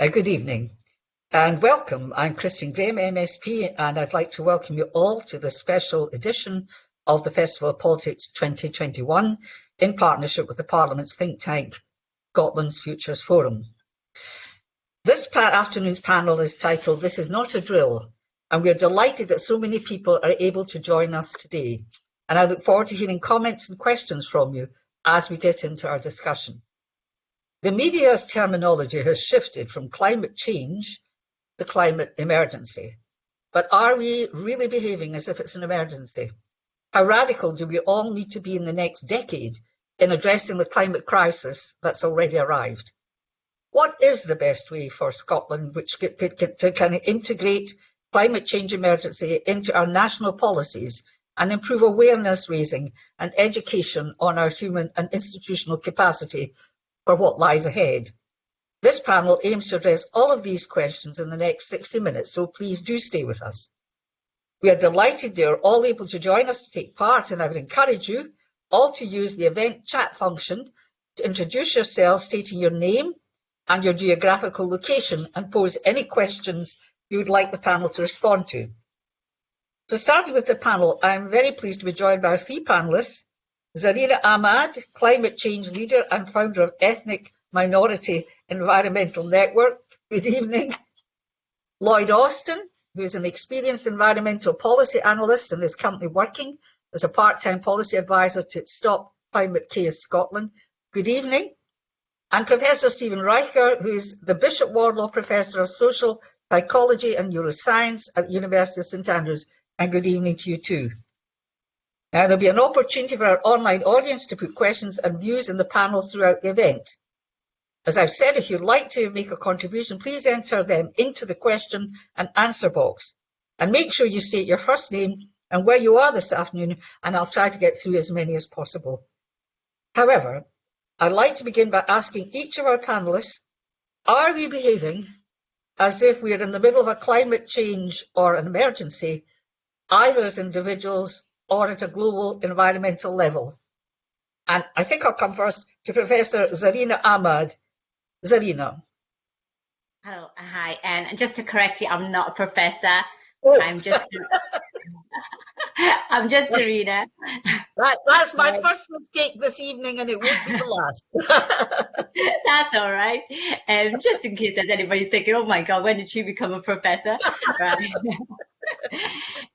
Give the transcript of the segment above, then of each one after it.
Uh, good evening and welcome. I'm Christine Grahame, MSP, and I'd like to welcome you all to the special edition of the Festival of Politics 2021 in partnership with the Parliament's think tank, Scotland's Futures Forum. This afternoon's panel is titled This is Not a Drill, and we're delighted that so many people are able to join us today. And I look forward to hearing comments and questions from you as we get into our discussion. The media's terminology has shifted from climate change to climate emergency. But are we really behaving as if it's an emergency? How radical do we all need to be in the next decade in addressing the climate crisis that's already arrived? What is the best way for Scotland which to kind of integrate climate change emergency into our national policies and improve awareness raising and education on our human and institutional capacity for what lies ahead. This panel aims to address all of these questions in the next 60 minutes, so please do stay with us. We are delighted they are all able to join us to take part, and I would encourage you all to use the event chat function to introduce yourselves, stating your name and your geographical location, and pose any questions you would like the panel to respond to. So starting with the panel, I am very pleased to be joined by our three panelists, Zarina Ahmad, climate change leader and founder of Ethnic Minority Environmental Network. Good evening. Lloyd Austin, who is an experienced environmental policy analyst and is currently working as a part-time policy advisor to Stop Climate Chaos Scotland. Good evening. And Professor Stephen Reicher, who is the Bishop Wardlaw Professor of Social Psychology and Neuroscience at the University of St Andrews. And good evening to you too. Now, there'll be an opportunity for our online audience to put questions and views in the panel throughout the event. As I've said, if you'd like to make a contribution, please enter them into the question and answer box. And make sure you state your first name and where you are this afternoon, and I'll try to get through as many as possible. However, I'd like to begin by asking each of our panelists, are we behaving as if we are in the middle of a climate change or an emergency, either as individuals or at a global environmental level. And I think I'll come first to Professor Zarina Ahmad. Zarina. Hello, hi, and just to correct you, I'm not a professor. Oh. I'm just I'm just Zarina. That, that's my first mistake this evening, and it won't be the last. that's all right. Um, just in case there's anybody thinking, "Oh my God, when did she become a professor?" right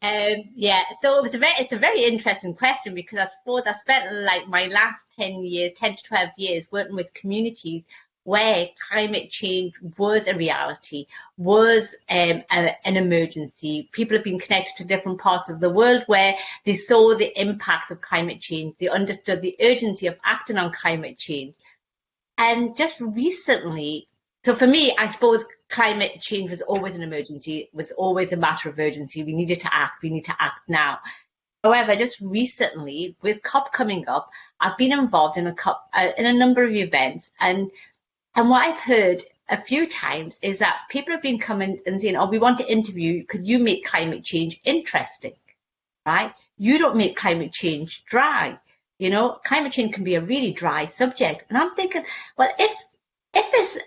um, yeah, so it was a very, it's a very interesting question because I suppose I spent like my last 10 years, 10 to 12 years working with communities where climate change was a reality, was um, a, an emergency. People have been connected to different parts of the world where they saw the impacts of climate change. They understood the urgency of acting on climate change. And just recently, so for me, I suppose climate change was always an emergency, it was always a matter of urgency. We needed to act, we need to act now. However, just recently, with COP coming up, I've been involved in a COP, uh, in a number of events, and and what I've heard a few times is that people have been coming and saying, "Oh, we want to interview you because you make climate change interesting, right? You don't make climate change dry. You know, climate change can be a really dry subject." And I'm thinking, well, if if it's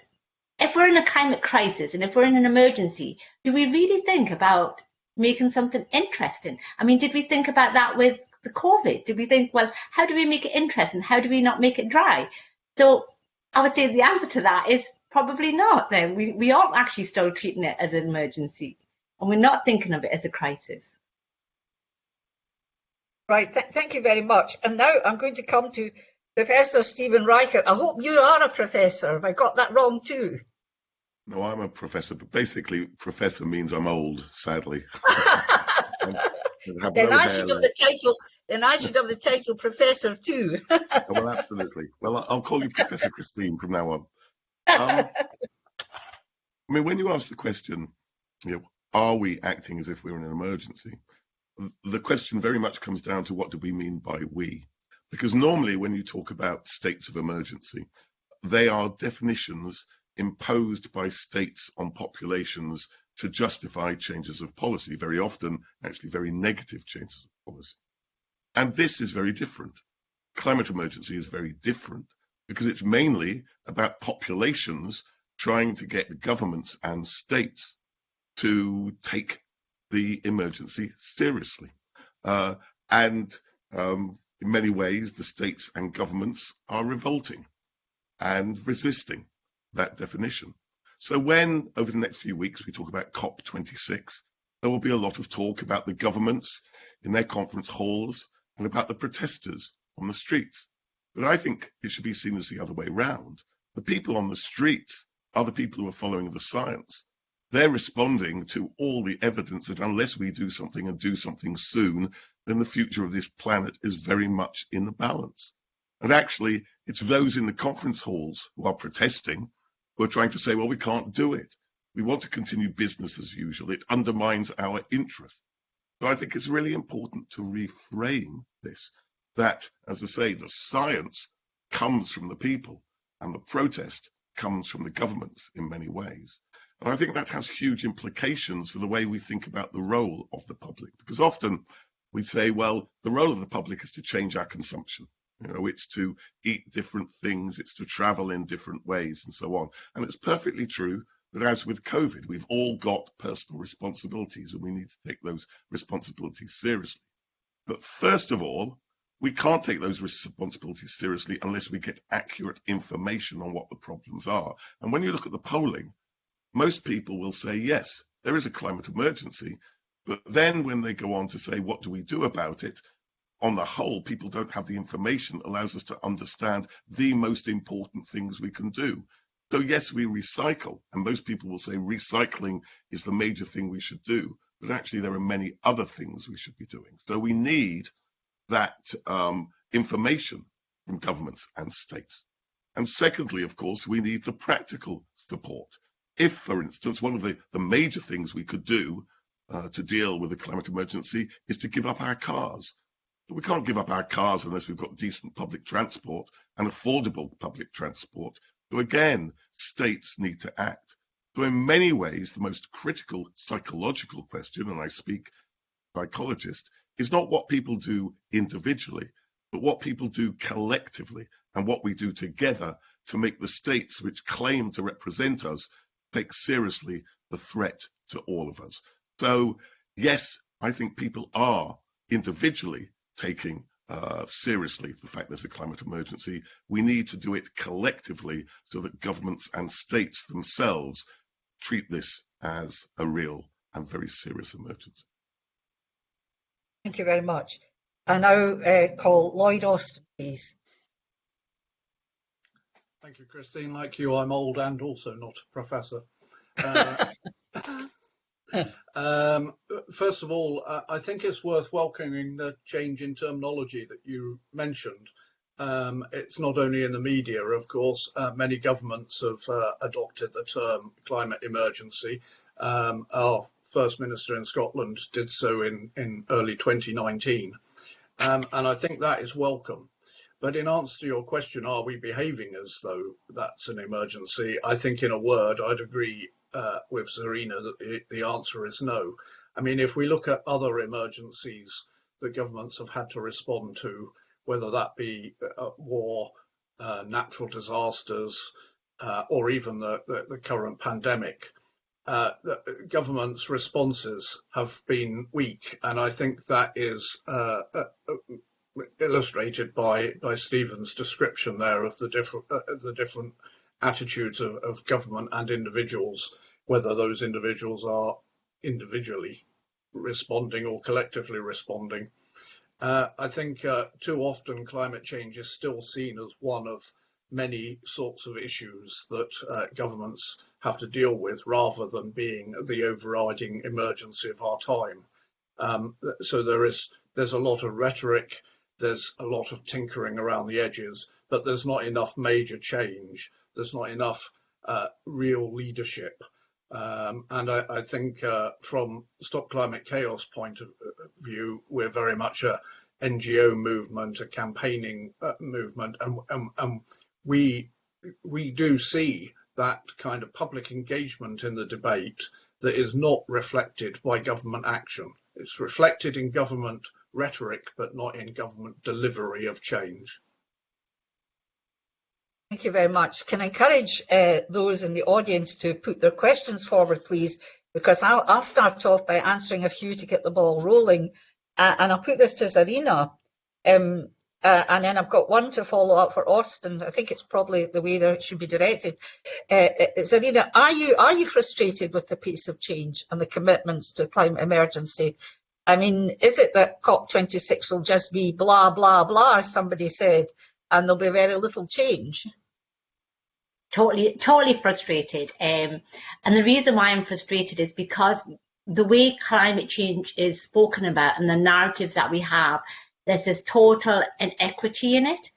if we're in a climate crisis and if we're in an emergency, do we really think about making something interesting? I mean, did we think about that with the COVID? Did we think, well, how do we make it interesting? How do we not make it dry? So I would say the answer to that is probably not then. We, we aren't actually still treating it as an emergency and we're not thinking of it as a crisis. Right, Th thank you very much. And now I'm going to come to Professor Stephen Reicher. I hope you are a professor. Have I got that wrong too? No, I'm a professor, but basically, professor means I'm old, sadly. then I should have the title. Then I should have the title professor too. oh, well, absolutely. Well, I'll call you Professor Christine from now on. Um, I mean, when you ask the question, you know, are we acting as if we're in an emergency? The question very much comes down to what do we mean by we? Because normally, when you talk about states of emergency, they are definitions imposed by states on populations to justify changes of policy, very often actually very negative changes of policy. And this is very different. Climate emergency is very different because it's mainly about populations trying to get governments and states to take the emergency seriously. Uh, and um, in many ways, the states and governments are revolting and resisting that definition. So when, over the next few weeks, we talk about COP26, there will be a lot of talk about the governments in their conference halls and about the protesters on the streets. But I think it should be seen as the other way round. The people on the streets are the people who are following the science. They're responding to all the evidence that unless we do something and do something soon, then the future of this planet is very much in the balance. And actually, it's those in the conference halls who are protesting who are trying to say, well, we can't do it. We want to continue business as usual. It undermines our interest. So I think it's really important to reframe this, that, as I say, the science comes from the people and the protest comes from the governments in many ways. And I think that has huge implications for the way we think about the role of the public, because often we say, well, the role of the public is to change our consumption. You know, it's to eat different things, it's to travel in different ways, and so on. And it's perfectly true that as with COVID, we've all got personal responsibilities and we need to take those responsibilities seriously. But first of all, we can't take those responsibilities seriously unless we get accurate information on what the problems are. And when you look at the polling, most people will say, yes, there is a climate emergency, but then when they go on to say, what do we do about it? On the whole, people don't have the information that allows us to understand the most important things we can do. So yes, we recycle, and most people will say recycling is the major thing we should do, but actually there are many other things we should be doing. So we need that um, information from governments and states. And secondly, of course, we need the practical support. If, for instance, one of the, the major things we could do uh, to deal with the climate emergency is to give up our cars. But we can't give up our cars unless we've got decent public transport and affordable public transport. So again, states need to act. So in many ways, the most critical psychological question, and I speak psychologist, is not what people do individually, but what people do collectively and what we do together to make the states which claim to represent us take seriously the threat to all of us. So, yes, I think people are individually taking uh, seriously the fact there's a climate emergency. We need to do it collectively so that governments and states themselves treat this as a real and very serious emergency. Thank you very much. I now uh, call Lloyd Austin, please. Thank you, Christine. Like you, I'm old and also not a professor. Uh, um, first of all, I think it's worth welcoming the change in terminology that you mentioned. Um, it's not only in the media, of course, uh, many governments have uh, adopted the term climate emergency. Um, our First Minister in Scotland did so in, in early 2019. Um, and I think that is welcome. But in answer to your question, are we behaving as though that's an emergency? I think in a word, I'd agree uh, with Zarina that the, answer is no. I mean, if we look at other emergencies that governments have had to respond to, whether that be uh, war, uh, natural disasters, uh, or even the, the, the current pandemic, uh, government's responses have been weak, and I think that is uh, uh, illustrated by by Stephen's description there of the different uh, the different attitudes of, of government and individuals, whether those individuals are individually responding or collectively responding. Uh, I think uh, too often climate change is still seen as one of many sorts of issues that uh, governments have to deal with rather than being the overriding emergency of our time. Um, so there is there's a lot of rhetoric, there's a lot of tinkering around the edges, but there's not enough major change. There's not enough uh, real leadership. Um, and I, I think uh, from Stop Climate Chaos point of view, we're very much a NGO movement, a campaigning uh, movement, and, and, and we we do see that kind of public engagement in the debate that is not reflected by government action. It's reflected in government rhetoric, but not in government delivery of change. Thank you very much. Can I encourage uh, those in the audience to put their questions forward, please? Because I'll, I'll start off by answering a few to get the ball rolling. Uh, and I'll put this to Zarina. Um, uh, and then I've got one to follow up for Austin. I think it's probably the way that it should be directed. Uh, uh Zarina, are you are you frustrated with the pace of change and the commitments to climate emergency? I mean, is it that COP26 will just be blah blah blah, as somebody said, and there'll be very little change? totally totally frustrated. Um, and the reason why i'm frustrated is because the way climate change is spoken about and the narratives that we have there's this total inequity in it.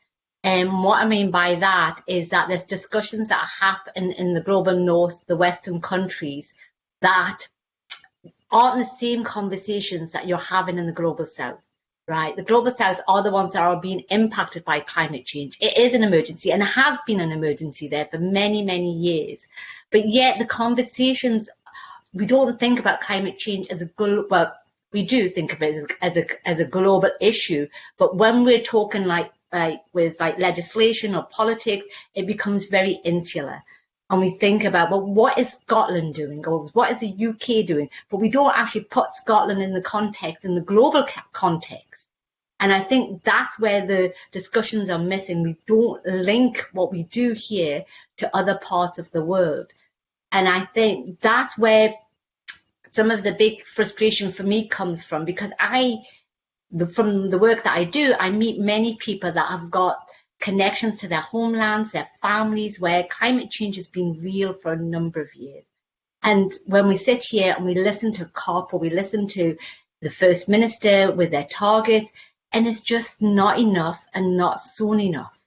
And what i mean by that is that there's discussions that happen in the global north the western countries that aren't the same conversations that you're having in the global south right? The global south are the ones that are being impacted by climate change. It is an emergency and has been an emergency there for many, many years. But yet the conversations, we don't think about climate change as a global, well, we do think of it as a, as a global issue. But when we're talking like, like with like legislation or politics, it becomes very insular and we think about, well, what is Scotland doing or what is the UK doing? But we don't actually put Scotland in the context, in the global context. And I think that's where the discussions are missing. We don't link what we do here to other parts of the world. And I think that's where some of the big frustration for me comes from because I, the, from the work that I do, I meet many people that have got connections to their homelands, their families, where climate change has been real for a number of years. And when we sit here and we listen to COP or we listen to the First Minister with their targets, and it's just not enough and not soon enough.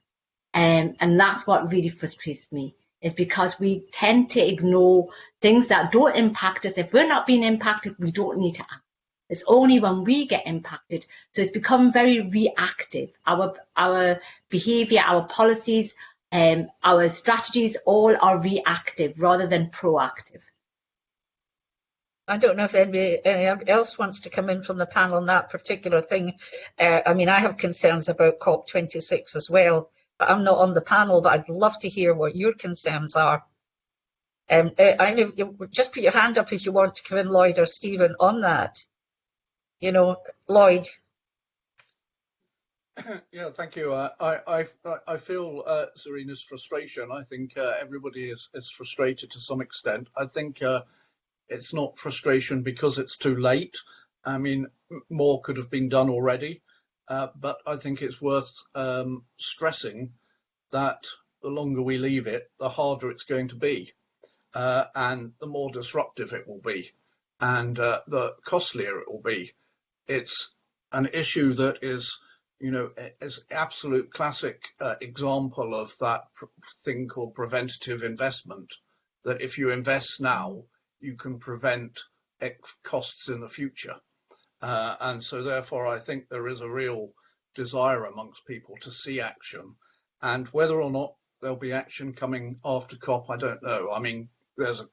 Um, and that's what really frustrates me is because we tend to ignore things that don't impact us. If we're not being impacted, we don't need to act. It's only when we get impacted. So it's become very reactive. Our our behavior, our policies, um, our strategies all are reactive rather than proactive. I don't know if anybody, anybody else wants to come in from the panel on that particular thing. Uh, I mean, I have concerns about COP26 as well, but I'm not on the panel, but I'd love to hear what your concerns are. Um, uh, I know you just put your hand up if you want to come in, Lloyd or Stephen, on that. You know, Lloyd. Yeah, thank you. Uh, I, I, I feel uh, Zarina's frustration. I think uh, everybody is, is frustrated to some extent. I think uh, it's not frustration because it's too late. I mean, more could have been done already, uh, but I think it's worth um, stressing that the longer we leave it, the harder it's going to be, uh, and the more disruptive it will be, and uh, the costlier it will be. It's an issue that is, you know, is absolute classic uh, example of that thing called preventative investment. That if you invest now, you can prevent costs in the future. Uh, and so therefore, I think there is a real desire amongst people to see action. And whether or not there'll be action coming after COP, I don't know. I mean, there's a,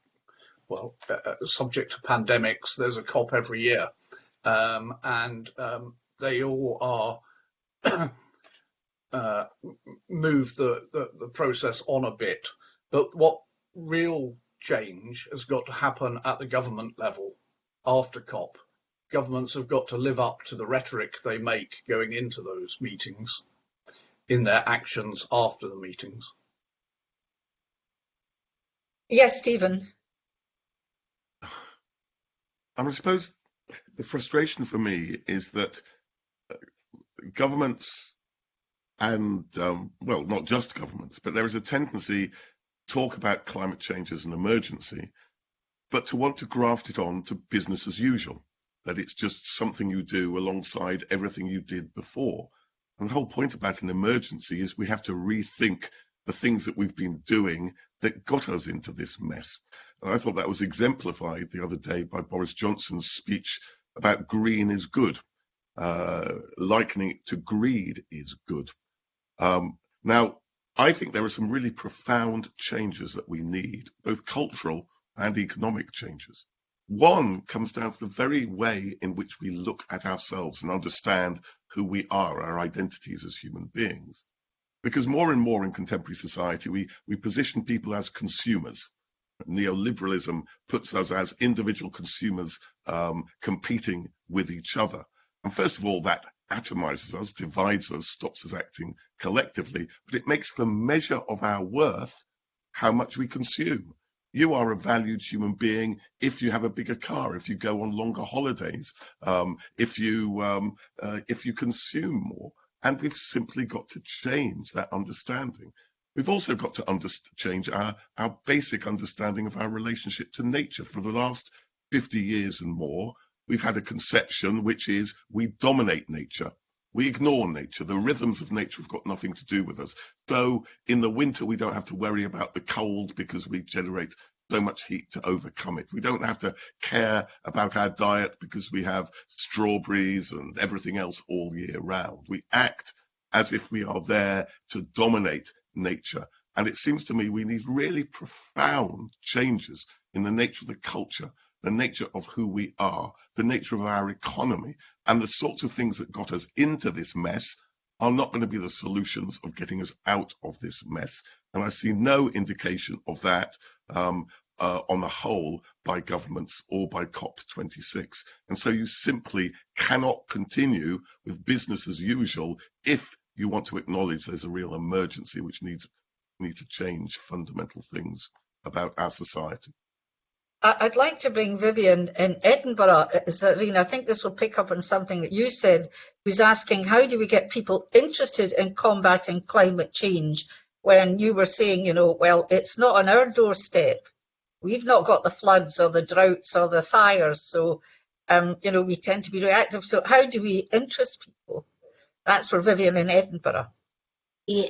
well, uh, subject to pandemics, there's a COP every year. Um, and um, they all are uh, move the, the, the process on a bit. But what real change has got to happen at the government level after COP. Governments have got to live up to the rhetoric they make going into those meetings in their actions after the meetings. Yes, Stephen. I suppose the frustration for me is that uh, governments and, um, well, not just governments, but there is a tendency talk about climate change as an emergency, but to want to graft it on to business as usual, that it's just something you do alongside everything you did before. And the whole point about an emergency is we have to rethink the things that we've been doing that got us into this mess. And I thought that was exemplified the other day by Boris Johnson's speech about green is good, uh, likening it to greed is good. Um, now, I think there are some really profound changes that we need, both cultural and economic changes. One comes down to the very way in which we look at ourselves and understand who we are, our identities as human beings. Because more and more in contemporary society, we, we position people as consumers. Neoliberalism puts us as individual consumers um, competing with each other. And first of all, that atomizes us, divides us, stops us acting collectively, but it makes the measure of our worth how much we consume. You are a valued human being if you have a bigger car, if you go on longer holidays, um, if you um, uh, if you consume more. And we've simply got to change that understanding. We've also got to change our, our basic understanding of our relationship to nature. For the last 50 years and more, we've had a conception which is we dominate nature. We ignore nature. The rhythms of nature have got nothing to do with us. So in the winter, we don't have to worry about the cold because we generate so much heat to overcome it. We don't have to care about our diet because we have strawberries and everything else all year round. We act as if we are there to dominate nature. And it seems to me we need really profound changes in the nature of the culture, the nature of who we are, the nature of our economy, and the sorts of things that got us into this mess are not going to be the solutions of getting us out of this mess. And I see no indication of that um, uh, on the whole by governments or by COP26. And so you simply cannot continue with business as usual if you want to acknowledge there's a real emergency which needs need to change fundamental things about our society. I'd like to bring Vivian in Edinburgh, Zarina. I think this will pick up on something that you said, who's asking how do we get people interested in combating climate change when you were saying, you know, well, it's not on our doorstep. We've not got the floods or the droughts or the fires. So, um, you know, we tend to be reactive. So how do we interest people? That's for Vivian in Edinburgh. Yeah,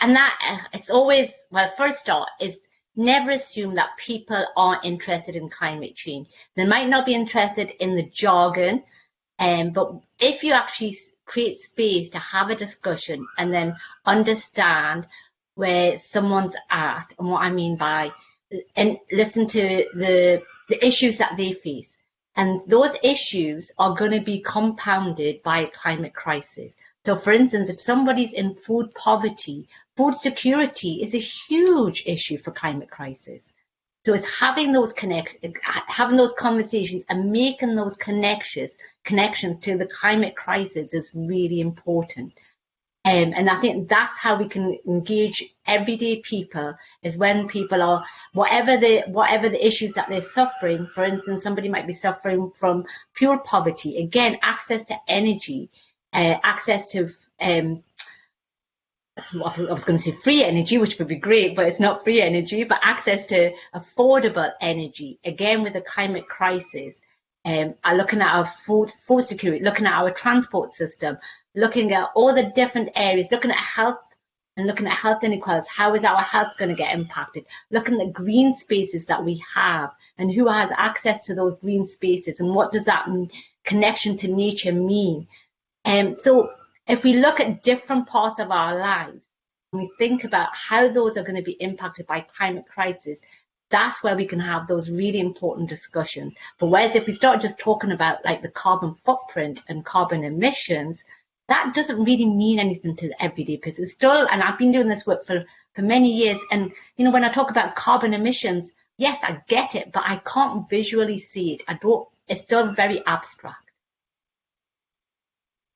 and that it's always well. First off, is never assume that people aren't interested in climate change. They might not be interested in the jargon, um, but if you actually create space to have a discussion and then understand where someone's at and what I mean by and listen to the the issues that they face. And those issues are going to be compounded by a climate crisis. So for instance, if somebody's in food poverty, food security is a huge issue for climate crisis. So it's having those connect, having those conversations and making those connections, connections to the climate crisis is really important. Um, and I think that's how we can engage everyday people is when people are whatever the whatever the issues that they're suffering. For instance, somebody might be suffering from fuel poverty. Again, access to energy uh, access to um, I was going to say free energy, which would be great, but it's not free energy, but access to affordable energy. Again, with the climate crisis, um, are looking at our food, food security, looking at our transport system, looking at all the different areas, looking at health and looking at health inequalities. How is our health going to get impacted? Looking at the green spaces that we have and who has access to those green spaces and what does that connection to nature mean? Um, so if we look at different parts of our lives, and we think about how those are going to be impacted by climate crisis, that's where we can have those really important discussions. But whereas if we start just talking about like the carbon footprint and carbon emissions, that doesn't really mean anything to the everyday person. It's still, and I've been doing this work for, for many years. And, you know, when I talk about carbon emissions, yes, I get it, but I can't visually see it. I don't, it's still very abstract.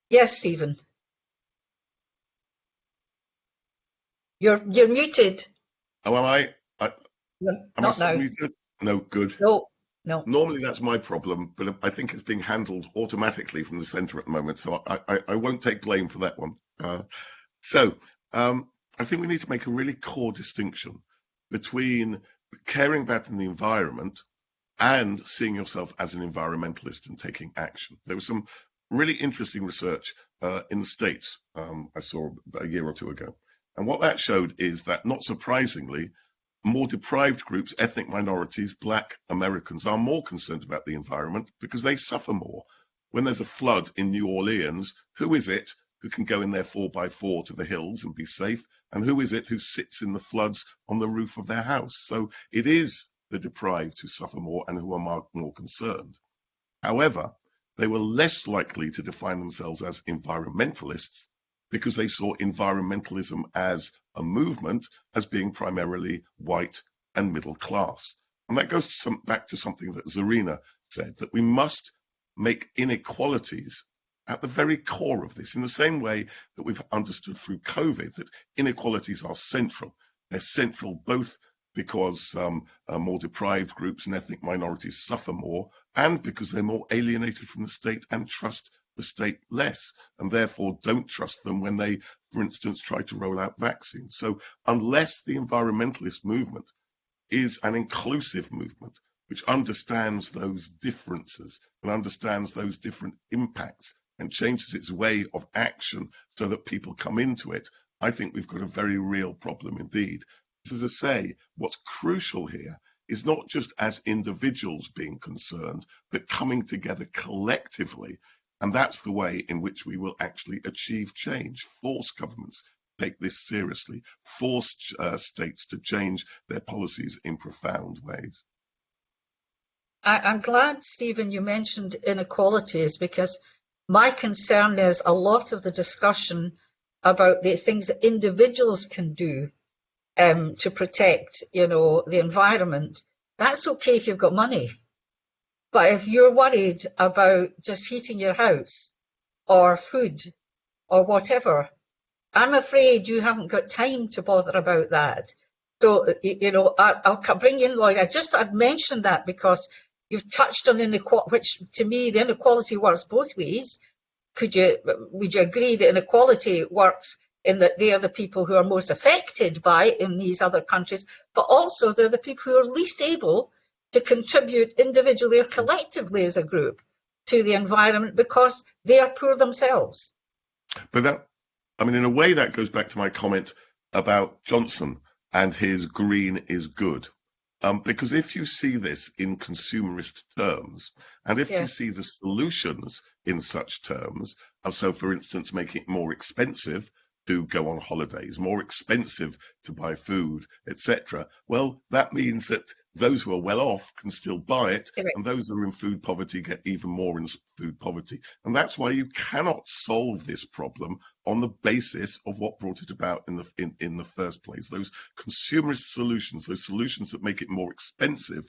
Yes, Stephen. You're you're muted. Oh, am I? I am not I now. muted? No, good. No, no. Normally that's my problem, but I think it's being handled automatically from the centre at the moment, so I, I, I won't take blame for that one. Uh, so um, I think we need to make a really core distinction between caring about the environment and seeing yourself as an environmentalist and taking action. There was some really interesting research uh, in the States um, I saw a year or two ago. And what that showed is that, not surprisingly, more deprived groups, ethnic minorities, black Americans, are more concerned about the environment because they suffer more. When there's a flood in New Orleans, who is it who can go in their 4x4 to the hills and be safe? And who is it who sits in the floods on the roof of their house? So it is the deprived who suffer more and who are more concerned. However, they were less likely to define themselves as environmentalists because they saw environmentalism as a movement as being primarily white and middle class. And that goes to some, back to something that Zarina said, that we must make inequalities at the very core of this, in the same way that we've understood through COVID that inequalities are central. They're central both because um, uh, more deprived groups and ethnic minorities suffer more, and because they're more alienated from the state and trust the state less, and therefore don't trust them when they, for instance, try to roll out vaccines. So unless the environmentalist movement is an inclusive movement, which understands those differences and understands those different impacts and changes its way of action so that people come into it, I think we've got a very real problem indeed. As I say, what's crucial here is not just as individuals being concerned, but coming together collectively. And that's the way in which we will actually achieve change, force governments take this seriously, force uh, states to change their policies in profound ways. I, am glad, Stephen, you mentioned inequalities because my concern is a lot of the discussion about the things that individuals can do um, to protect, you know, the environment. That's okay if you've got money. But if you're worried about just heating your house or food or whatever, I'm afraid you haven't got time to bother about that. So, you know, I, will bring in Lloyd. I just I'd mentioned that because you've touched on inequality, which to me the inequality works both ways. Could you would you agree that inequality works in that they are the people who are most affected by it in these other countries, but also they're the people who are least able to contribute individually or collectively as a group to the environment because they are poor themselves. But that, I mean, in a way, that goes back to my comment about Johnson and his green is good. Um, because if you see this in consumerist terms, and if yeah. you see the solutions in such terms, so for instance, making it more expensive to go on holidays, more expensive to buy food, etc., well, that means that those who are well off can still buy it, and those who are in food poverty get even more in food poverty. And that's why you cannot solve this problem on the basis of what brought it about in the in, in the first place. Those consumerist solutions, those solutions that make it more expensive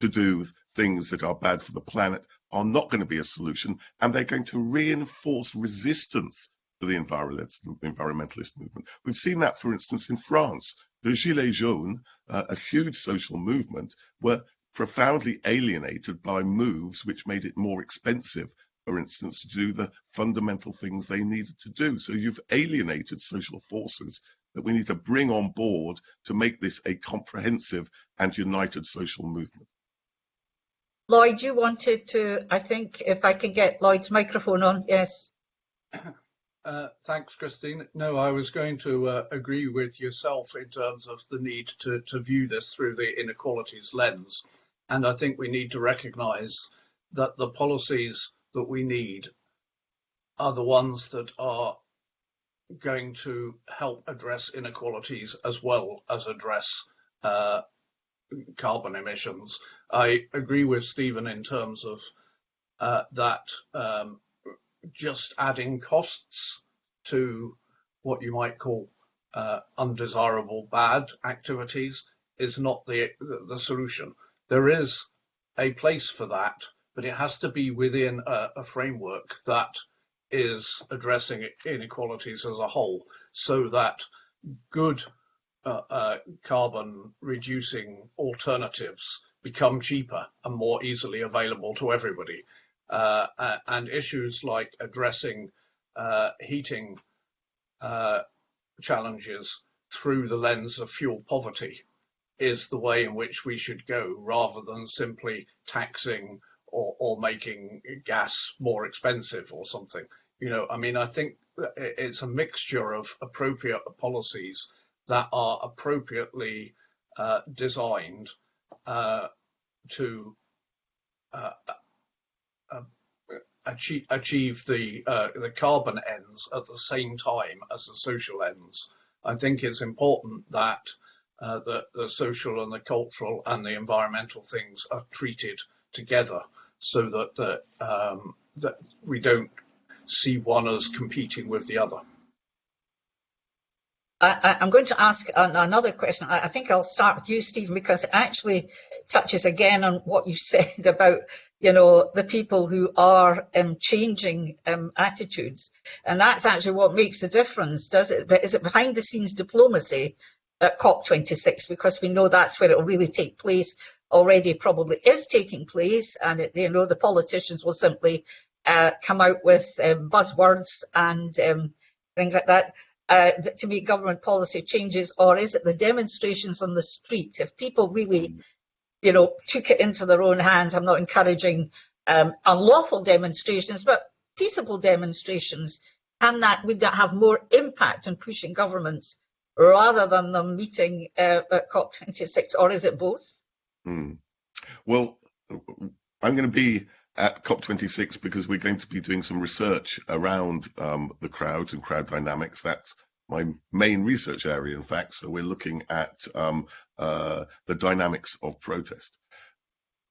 to do things that are bad for the planet are not going to be a solution, and they're going to reinforce resistance the environmentalist movement. We've seen that, for instance, in France. The Gilets jaunes, uh, a huge social movement, were profoundly alienated by moves which made it more expensive, for instance, to do the fundamental things they needed to do. So you've alienated social forces that we need to bring on board to make this a comprehensive and united social movement. Lloyd, you wanted to, I think, if I can get Lloyd's microphone on, yes. Uh, thanks, Christine. No, I was going to uh, agree with yourself in terms of the need to, to view this through the inequalities lens. And I think we need to recognise that the policies that we need are the ones that are going to help address inequalities as well as address uh, carbon emissions. I agree with Stephen in terms of uh, that um, just adding costs to what you might call uh, undesirable bad activities is not the, the solution. There is a place for that, but it has to be within a, a framework that is addressing inequalities as a whole so that good uh, uh, carbon reducing alternatives become cheaper and more easily available to everybody and issues like addressing uh, heating uh, challenges through the lens of fuel poverty is the way in which we should go rather than simply taxing or, or making gas more expensive or something. You know, I mean, I think it's a mixture of appropriate policies that are appropriately uh, designed uh, to uh, achieve, achieve the uh, the carbon ends at the same time as the social ends. I think it's important that uh, the, the social and the cultural and the environmental things are treated together so that the, um, that we don't see one as competing with the other. I, am going to ask another question. I, I, think I'll start with you, Stephen, because it actually touches again on what you said about, you know, the people who are um, changing um, attitudes. And that's actually what makes the difference, does it? Is it behind the scenes diplomacy at COP26? Because we know that's where it will really take place, already probably is taking place. And, it, you know, the politicians will simply uh, come out with um, buzzwords and um, things like that uh, to make government policy changes, or is it the demonstrations on the street? If people really, you know, took it into their own hands, I'm not encouraging um, unlawful demonstrations, but peaceable demonstrations, and that would that have more impact on pushing governments rather than them meeting uh, at COP26, or is it both? Hmm. Well, I'm going to be at COP26 because we're going to be doing some research around um, the crowds and crowd dynamics. That's my main research area, in fact. So we're looking at um, uh, the dynamics of protest.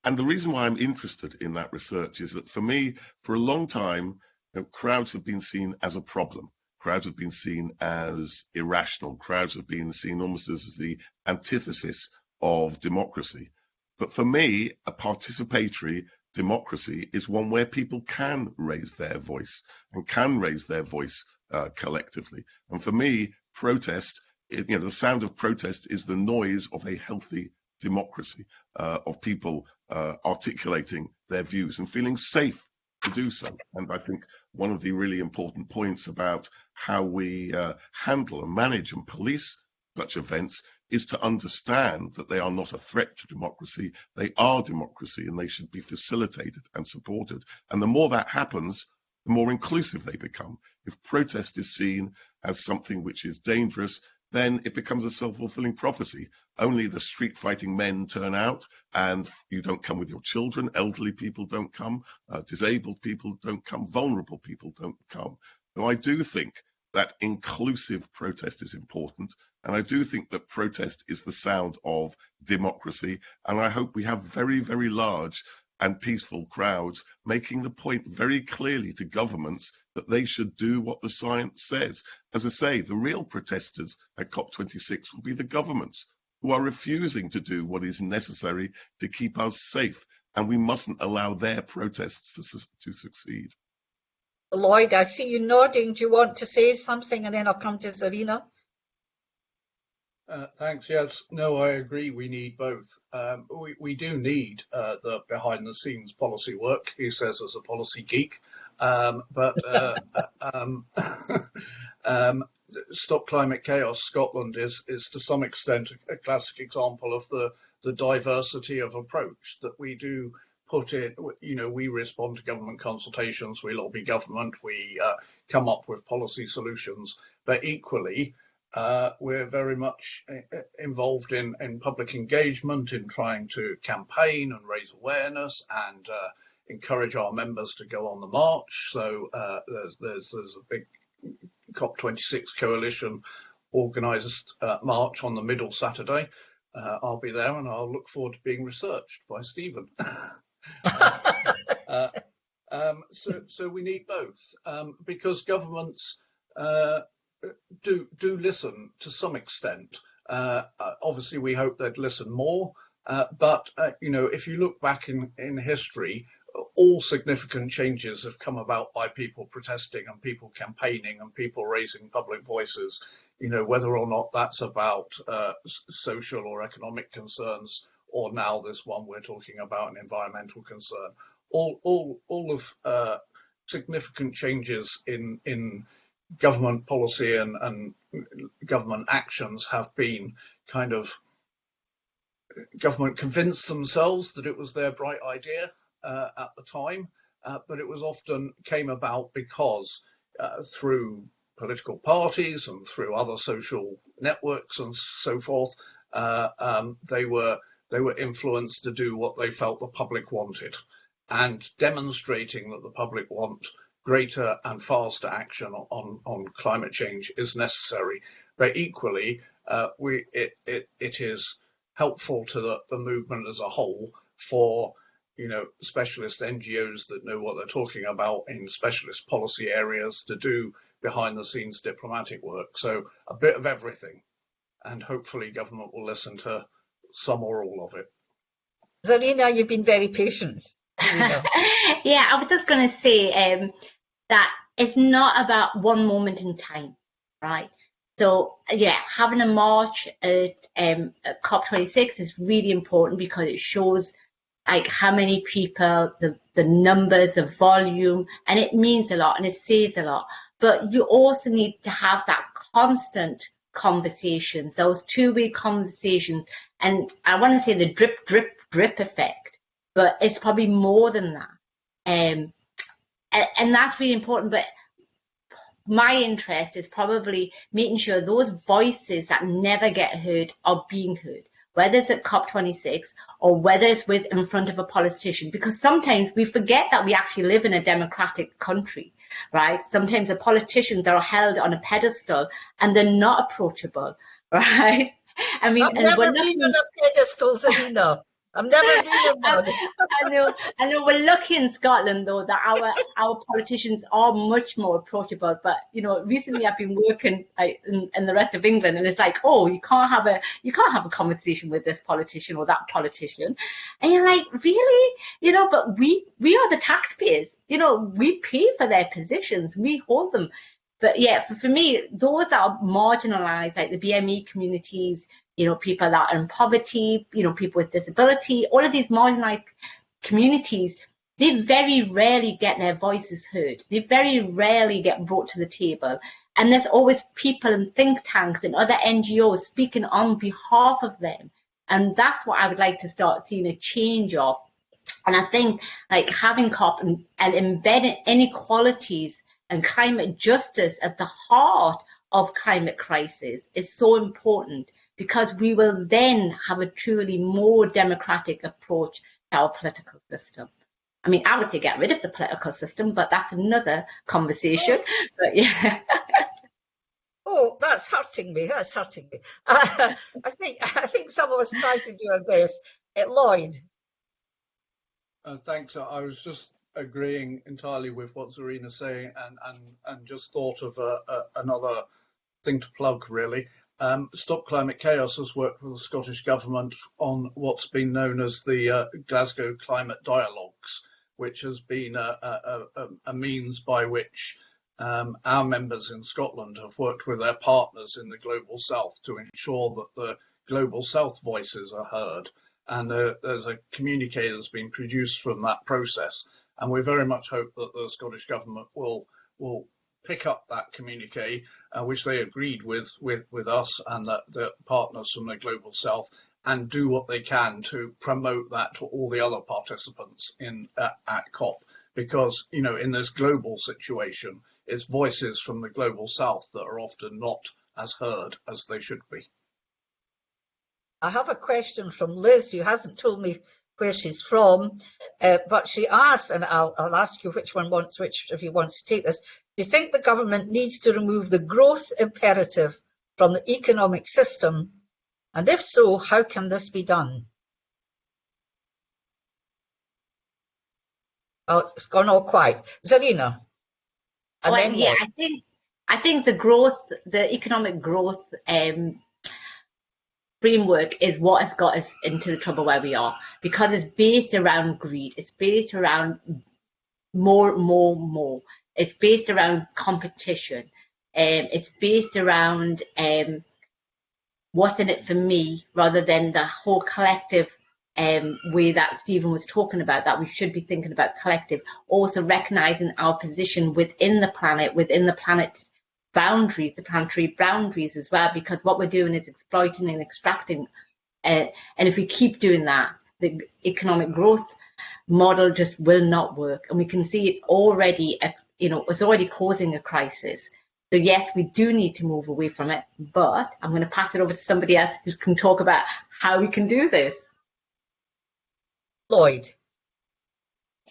And the reason why I'm interested in that research is that for me, for a long time, you know, crowds have been seen as a problem. Crowds have been seen as irrational. Crowds have been seen almost as the antithesis of democracy. But for me, a participatory democracy is one where people can raise their voice and can raise their voice uh, collectively. And for me, protest, you know, the sound of protest is the noise of a healthy democracy, uh, of people uh, articulating their views and feeling safe to do so. And I think one of the really important points about how we uh, handle and manage and police such events is to understand that they are not a threat to democracy. They are democracy and they should be facilitated and supported. And the more that happens, the more inclusive they become. If protest is seen as something which is dangerous, then it becomes a self-fulfilling prophecy. Only the street fighting men turn out and you don't come with your children, elderly people don't come, uh, disabled people don't come, vulnerable people don't come. So I do think that inclusive protest is important. And I do think that protest is the sound of democracy. And I hope we have very, very large and peaceful crowds making the point very clearly to governments that they should do what the science says. As I say, the real protesters at COP26 will be the governments who are refusing to do what is necessary to keep us safe. And we mustn't allow their protests to, to succeed. Lloyd, I see you nodding. Do you want to say something? And then I'll come to Zarina. Uh, thanks. Yes, no, I agree. We need both. Um, we, we do need uh, the behind the scenes policy work, he says as a policy geek. Um, but uh, uh um, um, Stop Climate Chaos Scotland is, is to some extent a classic example of the, the diversity of approach that we do put in, you know, we respond to government consultations, we lobby government, we uh, come up with policy solutions, but equally, uh, we're very much uh, involved in, in public engagement, in trying to campaign and raise awareness and uh, encourage our members to go on the march. So uh, there's, there's, there's, a big COP26 coalition organised uh, march on the middle Saturday. Uh, I'll be there and I'll look forward to being researched by Stephen. um, so, so we need both um, because governments do do listen to some extent. Uh, uh, obviously, we hope they'd listen more. Uh, but uh, you know, if you look back in in history, all significant changes have come about by people protesting and people campaigning and people raising public voices. You know, whether or not that's about uh, social or economic concerns, or now this one we're talking about an environmental concern. All all all of uh, significant changes in in government policy and, and government actions have been kind of government convinced themselves that it was their bright idea uh, at the time, uh, but it was often came about because uh, through political parties and through other social networks and so forth, uh, um, they were they were influenced to do what they felt the public wanted, and demonstrating that the public want greater and faster action on, on climate change is necessary. But equally, uh, we, it, it, it is helpful to the, the movement as a whole for you know, specialist NGOs that know what they're talking about in specialist policy areas to do behind the scenes diplomatic work. So a bit of everything. And hopefully government will listen to some or all of it. Zarina, you've been very patient. yeah, I was just going to say um, that it's not about one moment in time, right? So yeah, having a march at, um, at COP26 is really important because it shows like how many people, the, the numbers, the volume, and it means a lot and it says a lot. But you also need to have that constant conversations, those two-way conversations. And I want to say the drip, drip, drip effect, but it's probably more than that. Um, and, that's really important. But my interest is probably making sure those voices that never get heard are being heard whether it's at COP26 or whether it's with in front of a politician, because sometimes we forget that we actually live in a democratic country, right? Sometimes the politicians are held on a pedestal and they're not approachable, right? I mean, I've never been on a pedestal, Selena. I've never been I know, I know. We're lucky in Scotland though that our our politicians are much more approachable. But you know, recently I've been working in, in the rest of England, and it's like, oh, you can't have a you can't have a conversation with this politician or that politician, and you're like, really, you know? But we we are the taxpayers. You know, we pay for their positions, we hold them. But yeah, for, for me, those that are marginalised, like the BME communities, you know, people that are in poverty, you know, people with disability, all of these marginalized communities, they very rarely get their voices heard. They very rarely get brought to the table. And there's always people in think tanks and other NGOs speaking on behalf of them. And that's what I would like to start seeing a change of. And I think like having COP and, and embedding inequalities and climate justice at the heart of climate crisis is so important because we will then have a truly more democratic approach to our political system. I mean, I would say get rid of the political system, but that's another conversation. Oh. But yeah. oh, that's hurting me. That's hurting me. Uh, I think I think some of us try to do our best. Uh, Lloyd. Uh, thanks. I was just agreeing entirely with what Zarina's saying, and and and just thought of a, a, another thing to plug really. Um, Stop Climate Chaos has worked with the Scottish Government on what's been known as the uh, Glasgow Climate Dialogues, which has been a, a, a means by which um, our members in Scotland have worked with their partners in the Global South to ensure that the Global South voices are heard. And there's a communique that's been produced from that process. And we very much hope that the Scottish Government will will pick up that communique, uh, which they agreed with, with, with us and the, the partners from the Global South, and do what they can to promote that to all the other participants in uh, at COP. Because, you know, in this global situation, it's voices from the Global South that are often not as heard as they should be. I have a question from Liz, who hasn't told me where she's from, uh, but she asked, and I'll, I'll, ask you which one wants which, if you wants to take this. Do you think the government needs to remove the growth imperative from the economic system? And if so, how can this be done? Oh, it's gone all quiet. Zarina. well, yeah, I think I think the growth, the economic growth um, framework is what has got us into the trouble where we are because it's based around greed. It's based around more, more, more. It's based around competition. Um, it's based around um, what's in it for me rather than the whole collective um, way that Stephen was talking about, that we should be thinking about collective, also recognizing our position within the planet, within the planet's boundaries, the planetary boundaries as well, because what we're doing is exploiting and extracting. Uh, and if we keep doing that, the economic growth model just will not work. And we can see it's already a you know, it's already causing a crisis. So yes, we do need to move away from it, but I'm going to pass it over to somebody else who can talk about how we can do this. Lloyd.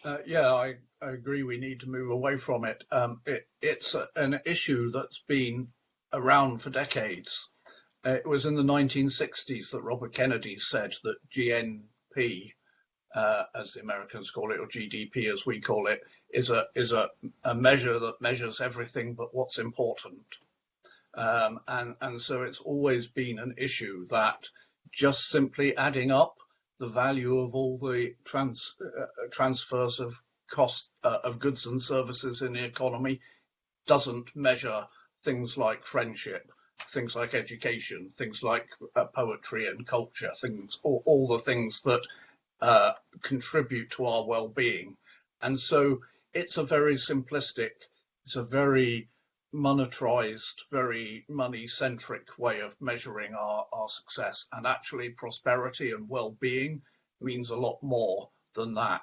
Uh, yeah, I, I, agree. We need to move away from it. Um, it it's a, an issue that's been around for decades. Uh, it was in the 1960s that Robert Kennedy said that GNP uh, as the Americans call it, or GDP as we call it, is a is a, a measure that measures everything but what's important. Um, and and so it's always been an issue that just simply adding up the value of all the trans, uh, transfers of cost uh, of goods and services in the economy doesn't measure things like friendship, things like education, things like uh, poetry and culture, things all, all the things that uh, contribute to our well-being. And so it's a very simplistic, it's a very monetized, very money-centric way of measuring our, our success. And actually prosperity and well-being means a lot more than that.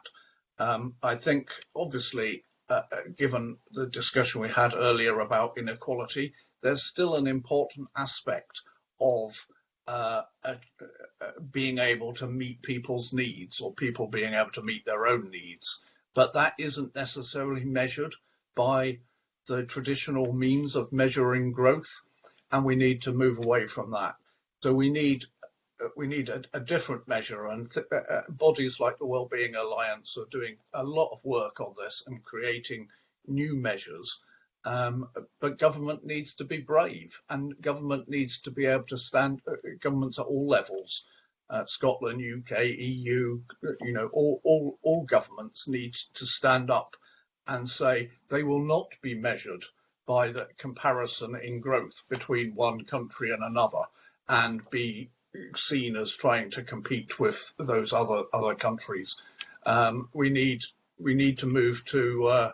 Um, I think obviously, uh, uh given the discussion we had earlier about inequality, there's still an important aspect of uh, uh, being able to meet people's needs or people being able to meet their own needs. But that isn't necessarily measured by the traditional means of measuring growth, and we need to move away from that. So we need uh, we need a, a different measure, and uh, uh, bodies like the Wellbeing Alliance are doing a lot of work on this and creating new measures. Um, but government needs to be brave, and government needs to be able to stand. Uh, governments at all levels, uh, Scotland, UK, EU, you know, all, all all governments need to stand up and say they will not be measured by the comparison in growth between one country and another and be seen as trying to compete with those other other countries. Um, we need we need to move to uh,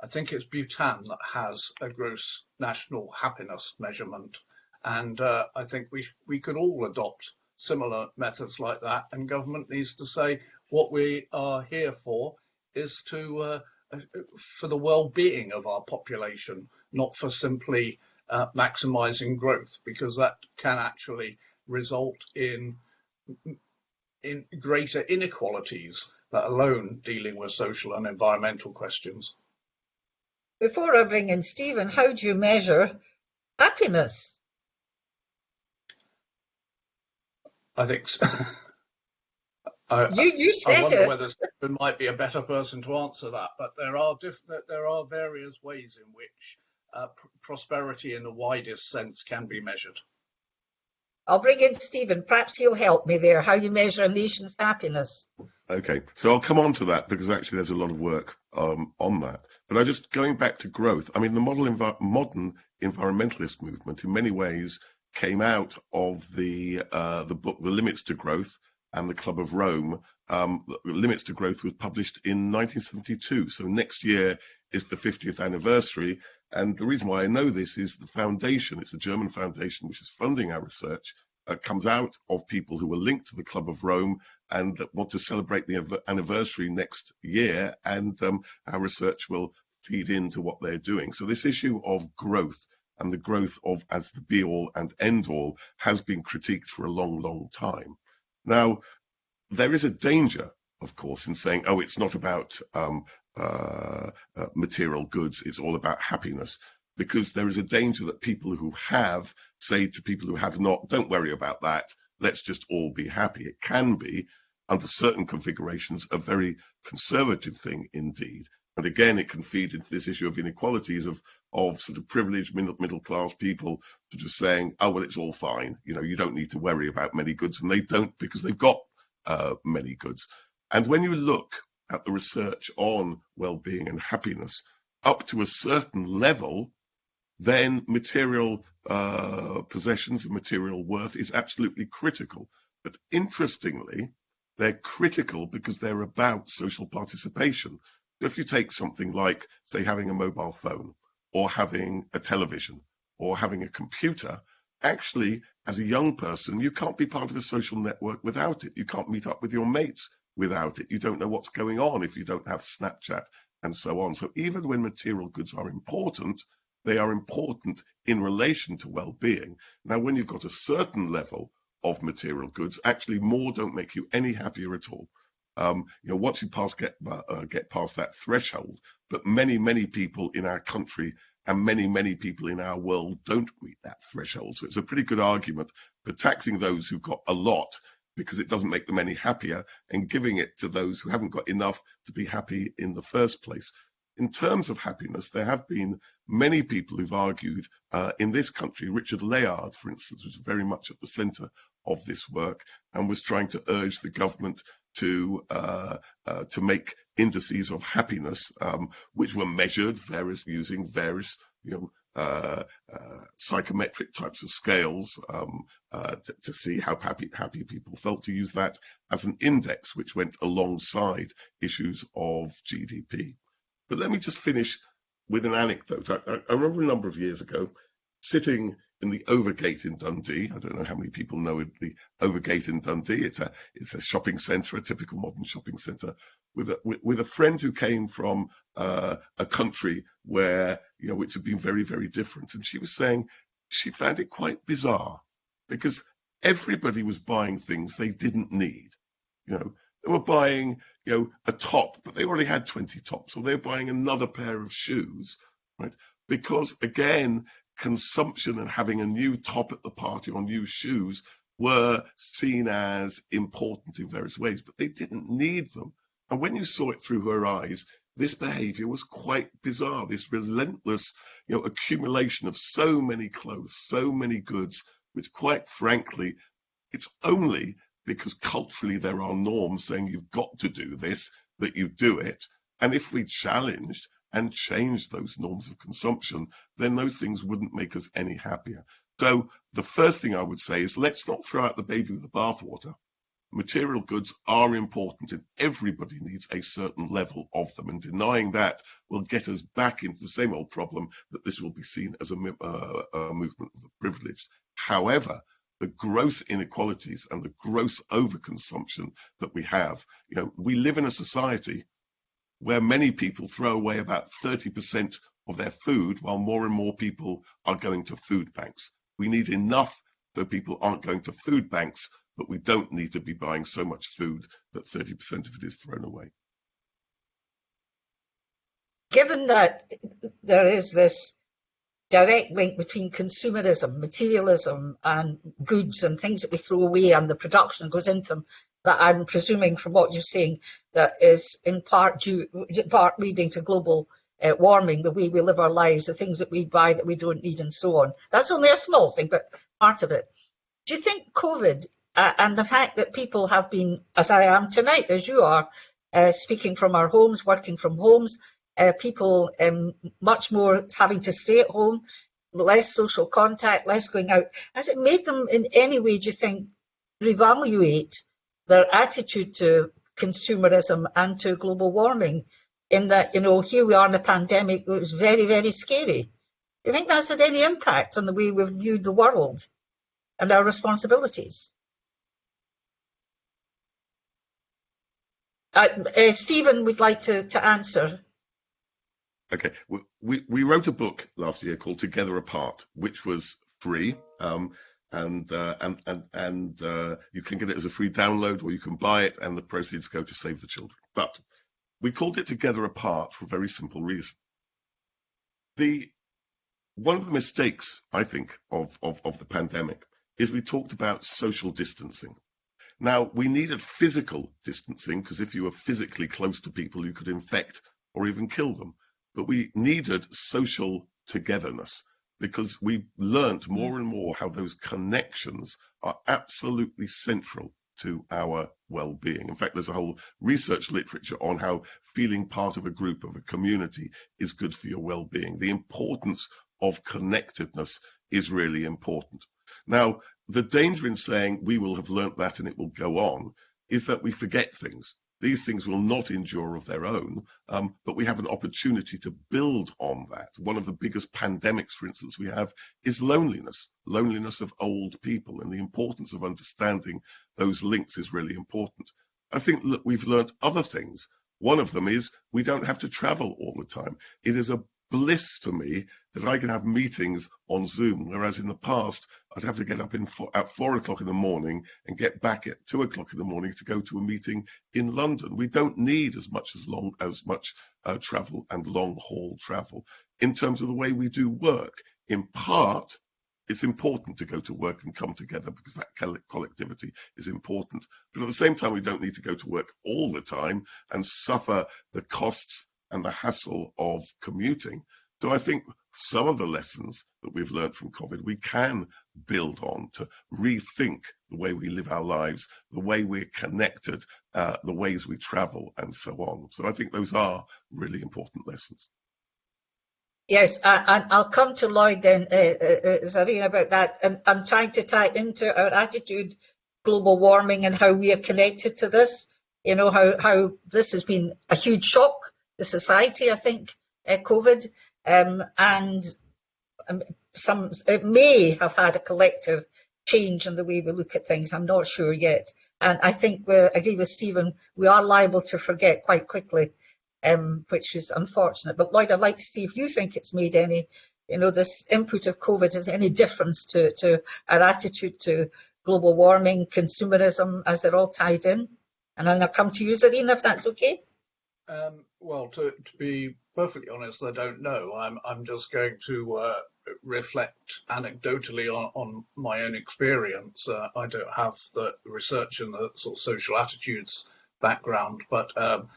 I think it's Bhutan that has a gross national happiness measurement, and uh, I think we we could all adopt similar methods like that. And government needs to say what we are here for is to uh, for the well-being of our population, not for simply uh, maximizing growth, because that can actually result in in greater inequalities, let alone dealing with social and environmental questions. Before I bring in Stephen, how do you measure happiness? I think so. I, you you said I wonder it. whether Stephen might be a better person to answer that, but there are different there are various ways in which uh, pr prosperity in the widest sense can be measured. I'll bring in Stephen. Perhaps he'll help me there. How you measure a nation's happiness? Okay, so I'll come on to that because actually there's a lot of work um, on that. But I just going back to growth. I mean, the modern environmentalist movement, in many ways, came out of the uh, the book The Limits to Growth and the Club of Rome. Um, Limits to Growth was published in 1972. So next year is the 50th anniversary. And the reason why I know this is the foundation, it's a German foundation which is funding our research, uh, comes out of people who were linked to the Club of Rome and that want to celebrate the anniversary next year. And um, our research will feed into what they're doing. So this issue of growth and the growth of as the be all and end all has been critiqued for a long, long time. Now, there is a danger, of course, in saying, oh, it's not about um, uh, uh, material goods, it's all about happiness, because there is a danger that people who have say to people who have not, don't worry about that, let's just all be happy. It can be, under certain configurations, a very conservative thing indeed. And again, it can feed into this issue of inequalities of of sort of privileged middle, middle class people sort of saying, oh, well, it's all fine. You know, you don't need to worry about many goods. And they don't because they've got uh, many goods. And when you look at the research on well-being and happiness up to a certain level, then material uh, possessions and material worth is absolutely critical. But interestingly, they're critical because they're about social participation. So If you take something like, say, having a mobile phone or having a television or having a computer, actually, as a young person, you can't be part of the social network without it. You can't meet up with your mates without it. You don't know what's going on if you don't have Snapchat and so on. So even when material goods are important, they are important in relation to well-being. Now, when you've got a certain level of material goods, actually more don't make you any happier at all. Um, you know, once you pass get uh, get past that threshold, but many many people in our country and many many people in our world don't meet that threshold. So it's a pretty good argument for taxing those who've got a lot because it doesn't make them any happier and giving it to those who haven't got enough to be happy in the first place. In terms of happiness, there have been many people who've argued uh, in this country. Richard Layard, for instance, was very much at the centre of this work and was trying to urge the government to uh, uh, to make indices of happiness, um, which were measured various using various you know uh, uh, psychometric types of scales um, uh, to, to, see how happy, happy people felt, to use that as an index which went alongside issues of GDP. But let me just finish with an anecdote. I, I remember a number of years ago sitting in the Overgate in Dundee. I don't know how many people know the Overgate in Dundee. It's a it's a shopping centre, a typical modern shopping centre, with a with, with a friend who came from uh, a country where you know which had been very very different, and she was saying she found it quite bizarre because everybody was buying things they didn't need. You know, they were buying you know a top, but they already had 20 tops, or they were buying another pair of shoes, right? Because again, consumption and having a new top at the party or new shoes were seen as important in various ways, but they didn't need them. And when you saw it through her eyes, this behavior was quite bizarre, this relentless you know, accumulation of so many clothes, so many goods, which quite frankly, it's only because culturally there are norms saying you've got to do this, that you do it. And if we challenged and changed those norms of consumption, then those things wouldn't make us any happier. So the first thing I would say is let's not throw out the baby with the bathwater. Material goods are important and everybody needs a certain level of them. And denying that will get us back into the same old problem that this will be seen as a, uh, a movement of the privileged. However, the gross inequalities and the gross overconsumption that we have, you know, we live in a society where many people throw away about 30% of their food while more and more people are going to food banks. We need enough so people aren't going to food banks, but we don't need to be buying so much food that 30% of it is thrown away. Given that there is this direct link between consumerism, materialism, and goods and things that we throw away and the production that goes into them, that I'm presuming from what you're saying that is in part due, part leading to global uh, warming, the way we live our lives, the things that we buy that we don't need and so on. That's only a small thing, but part of it. Do you think COVID uh, and the fact that people have been, as I am tonight, as you are, uh, speaking from our homes, working from homes, uh, people um, much more having to stay at home, less social contact, less going out, has it made them in any way, do you think, reevaluate their attitude to consumerism and to global warming in that, you know, here we are in a pandemic, it was very, very scary. Do you think that's had any impact on the way we've viewed the world and our responsibilities? Uh, uh, Stephen would like to, to answer. Okay, we, we wrote a book last year called Together Apart, which was free. Um, and uh, and and and uh, you can get it as a free download or you can buy it and the proceeds go to save the children. But we called it together apart for a very simple reason. The one of the mistakes i think of of, of the pandemic is we talked about social distancing. Now we needed physical distancing because if you were physically close to people you could infect or even kill them but we needed social togetherness because we learnt more and more how those connections are absolutely central to our well-being. In fact, there's a whole research literature on how feeling part of a group, of a community, is good for your well-being. The importance of connectedness is really important. Now, the danger in saying we will have learnt that and it will go on is that we forget things. These things will not endure of their own, um, but we have an opportunity to build on that. One of the biggest pandemics, for instance, we have is loneliness, loneliness of old people, and the importance of understanding those links is really important. I think we've learned other things. One of them is we don't have to travel all the time. It is a bliss to me that I can have meetings on Zoom, whereas in the past I'd have to get up four, at four o'clock in the morning and get back at two o'clock in the morning to go to a meeting in London. We don't need as much as long as much uh, travel and long haul travel in terms of the way we do work. In part it's important to go to work and come together because that collectivity is important. But at the same time, we don't need to go to work all the time and suffer the costs and the hassle of commuting. So I think some of the lessons that we've learned from COVID, we can build on to rethink the way we live our lives, the way we're connected, uh, the ways we travel, and so on. So I think those are really important lessons. Yes, and I'll come to Lloyd then, uh, uh, Zarina, about that. And I'm trying to tie into our attitude, global warming, and how we are connected to this. You know, how, how this has been a huge shock to society, I think, uh, COVID. Um, and um, some it may have had a collective change in the way we look at things. I'm not sure yet. And I think we agree with Stephen, we are liable to forget quite quickly, um, which is unfortunate. But Lloyd, I'd like to see if you think it's made any, you know, this input of COVID has any difference to, to our attitude to global warming, consumerism, as they're all tied in. And then I'll come to you, Zarina, if that's okay. Um, well, to, to, be perfectly honest, I don't know. I'm I'm just going to uh, reflect anecdotally on, on my own experience. Uh, I don't have the research and the sort of social attitudes background, but um,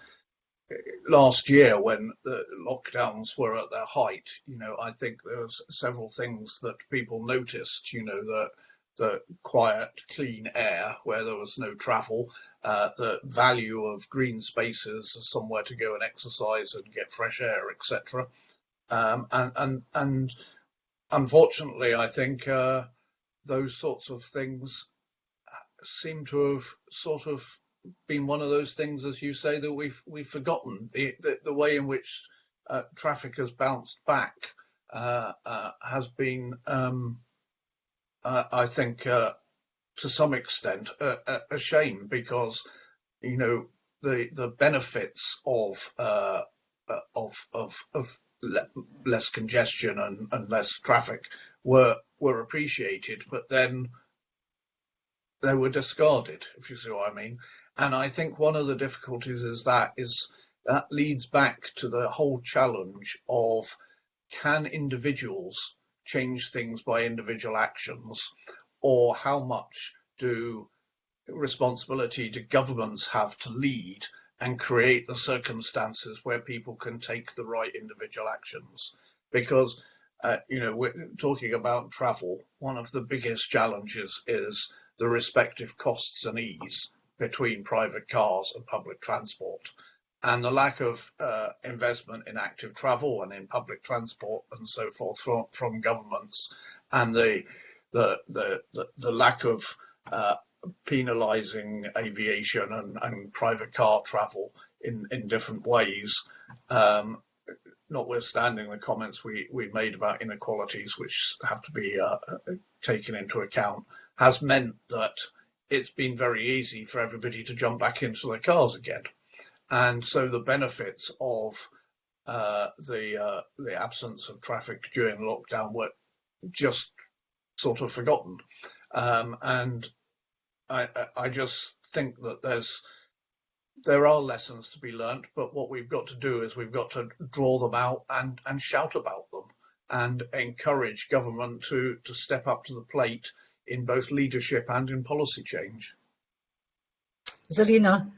last year when the lockdowns were at their height, you know, I think there were several things that people noticed. You know, that the quiet, clean air where there was no travel, uh, the value of green spaces, somewhere to go and exercise and get fresh air, etc. Um, and, and, and unfortunately, I think uh, those sorts of things seem to have sort of been one of those things, as you say, that we've we've forgotten the the, the way in which uh, traffic has bounced back uh, uh has been um, uh, I think, uh, to some extent, a, a, shame because, you know, the the benefits of uh, uh of of of le less congestion and, and less traffic were were appreciated, but then they were discarded, if you see what I mean. And I think one of the difficulties is that is that leads back to the whole challenge of can individuals change things by individual actions, or how much do responsibility do governments have to lead and create the circumstances where people can take the right individual actions? Because uh, you know, we're talking about travel. One of the biggest challenges is the respective costs and ease between private cars and public transport and the lack of uh, investment in active travel and in public transport and so forth from, from governments, and the the the the, the lack of uh, penalising aviation and, and private car travel in in different ways. Um, notwithstanding the comments we, we made about inequalities, which have to be uh, taken into account, has meant that it's been very easy for everybody to jump back into their cars again and so the benefits of uh, the uh, the absence of traffic during lockdown were just sort of forgotten. Um, and I, I just think that there's there are lessons to be learnt, but what we've got to do is we've got to draw them out and, and shout about them and encourage government to, to step up to the plate in both leadership and in policy change. Zarina.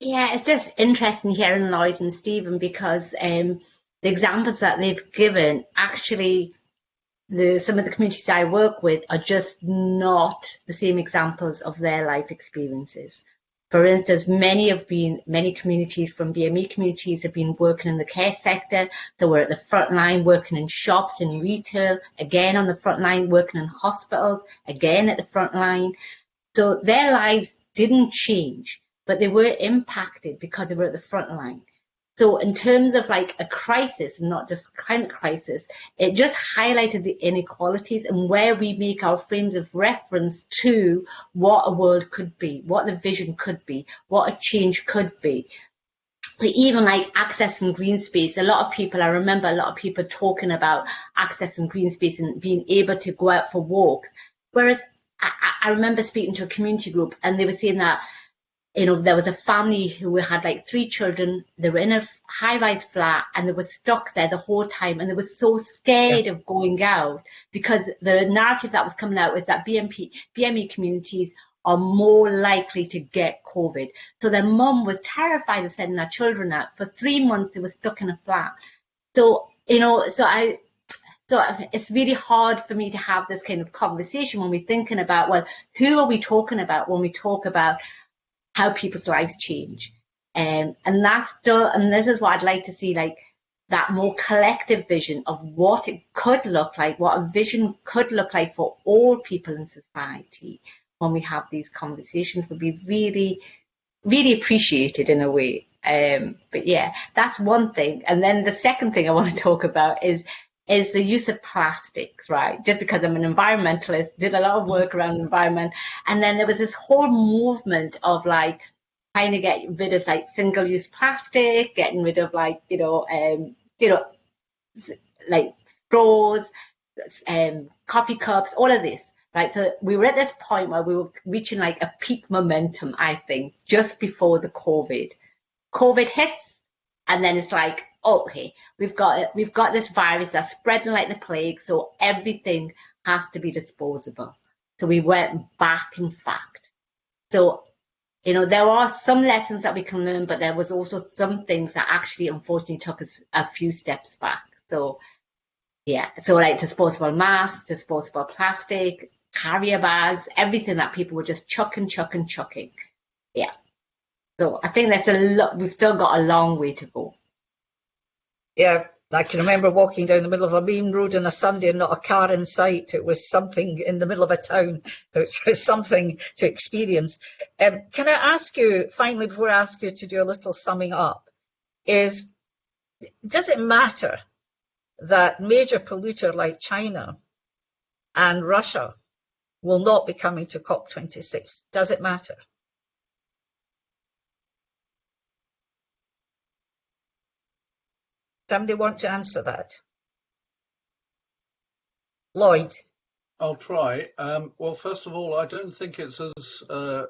Yeah, it's just interesting hearing Lloyd and Stephen because um, the examples that they've given actually the some of the communities I work with are just not the same examples of their life experiences. For instance, many have been many communities from BME communities have been working in the care sector. So we're at the front line working in shops, in retail, again on the front line working in hospitals, again at the front line. So their lives didn't change but they were impacted because they were at the front line. So in terms of like a crisis, not just climate crisis, it just highlighted the inequalities and where we make our frames of reference to what a world could be, what the vision could be, what a change could be. So even like accessing green space, a lot of people, I remember a lot of people talking about accessing green space and being able to go out for walks. Whereas I, I remember speaking to a community group and they were saying that you know, there was a family who had like three children. They were in a high-rise flat and they were stuck there the whole time, and they were so scared yeah. of going out because the narrative that was coming out was that BMP, BME communities are more likely to get COVID. So their mum was terrified of sending their children out. For three months, they were stuck in a flat. So you know, so I so it's really hard for me to have this kind of conversation when we're thinking about, well, who are we talking about when we talk about how people's lives change? Um, and that's still, and this is what I'd like to see, like that more collective vision of what it could look like, what a vision could look like for all people in society when we have these conversations would be really, really appreciated in a way. Um, but yeah, that's one thing. And then the second thing I want to talk about is is the use of plastics, right? Just because I'm an environmentalist, did a lot of work around environment. And then there was this whole movement of like trying to get rid of like single use plastic, getting rid of like, you know, um, you know, like straws, um, coffee cups, all of this, right? So we were at this point where we were reaching like a peak momentum, I think, just before the COVID. COVID hits, and then it's like, okay, we've got we've got this virus that's spreading like the plague, so everything has to be disposable. So we went back, in fact. So, you know, there are some lessons that we can learn, but there was also some things that actually, unfortunately, took us a few steps back. So, yeah, so like disposable masks, disposable plastic, carrier bags, everything that people were just chucking, chucking, chucking. Yeah. So I think that's a lot. We've still got a long way to go. Yeah, I can remember walking down the middle of a main road on a Sunday and not a car in sight. It was something in the middle of a town. It was something to experience. Um, can I ask you, finally, before I ask you to do a little summing up, is does it matter that major polluter like China and Russia will not be coming to COP26? Does it matter? Somebody want to answer that? Lloyd. I'll try. Um, well, first of all, I don't think it's as uh,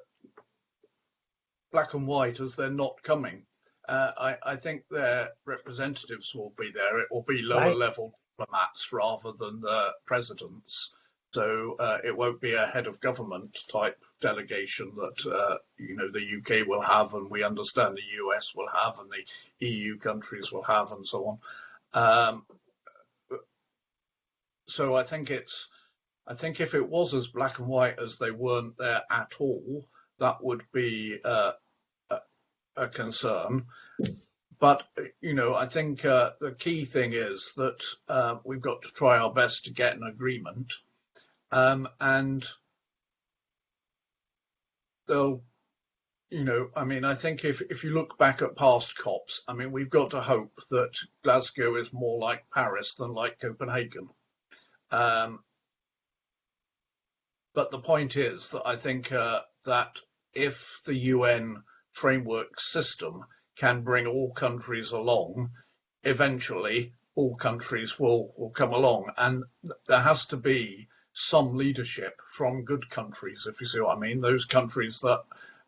black and white as they're not coming. Uh, I, I, think their representatives will be there. It will be lower right. level diplomats rather than the presidents. So uh, it won't be a head of government type delegation that uh, you know the UK will have, and we understand the US will have, and the EU countries will have, and so on. Um, so I think it's, I think if it was as black and white as they weren't there at all, that would be uh, a, a, concern. But you know, I think uh, the key thing is that uh, we've got to try our best to get an agreement, um, and they'll you know, I mean, I think if, if you look back at past COPs, I mean, we've got to hope that Glasgow is more like Paris than like Copenhagen. Um, but the point is that I think uh, that if the UN framework system can bring all countries along, eventually all countries will, will come along. And there has to be some leadership from good countries, if you see what I mean. Those countries that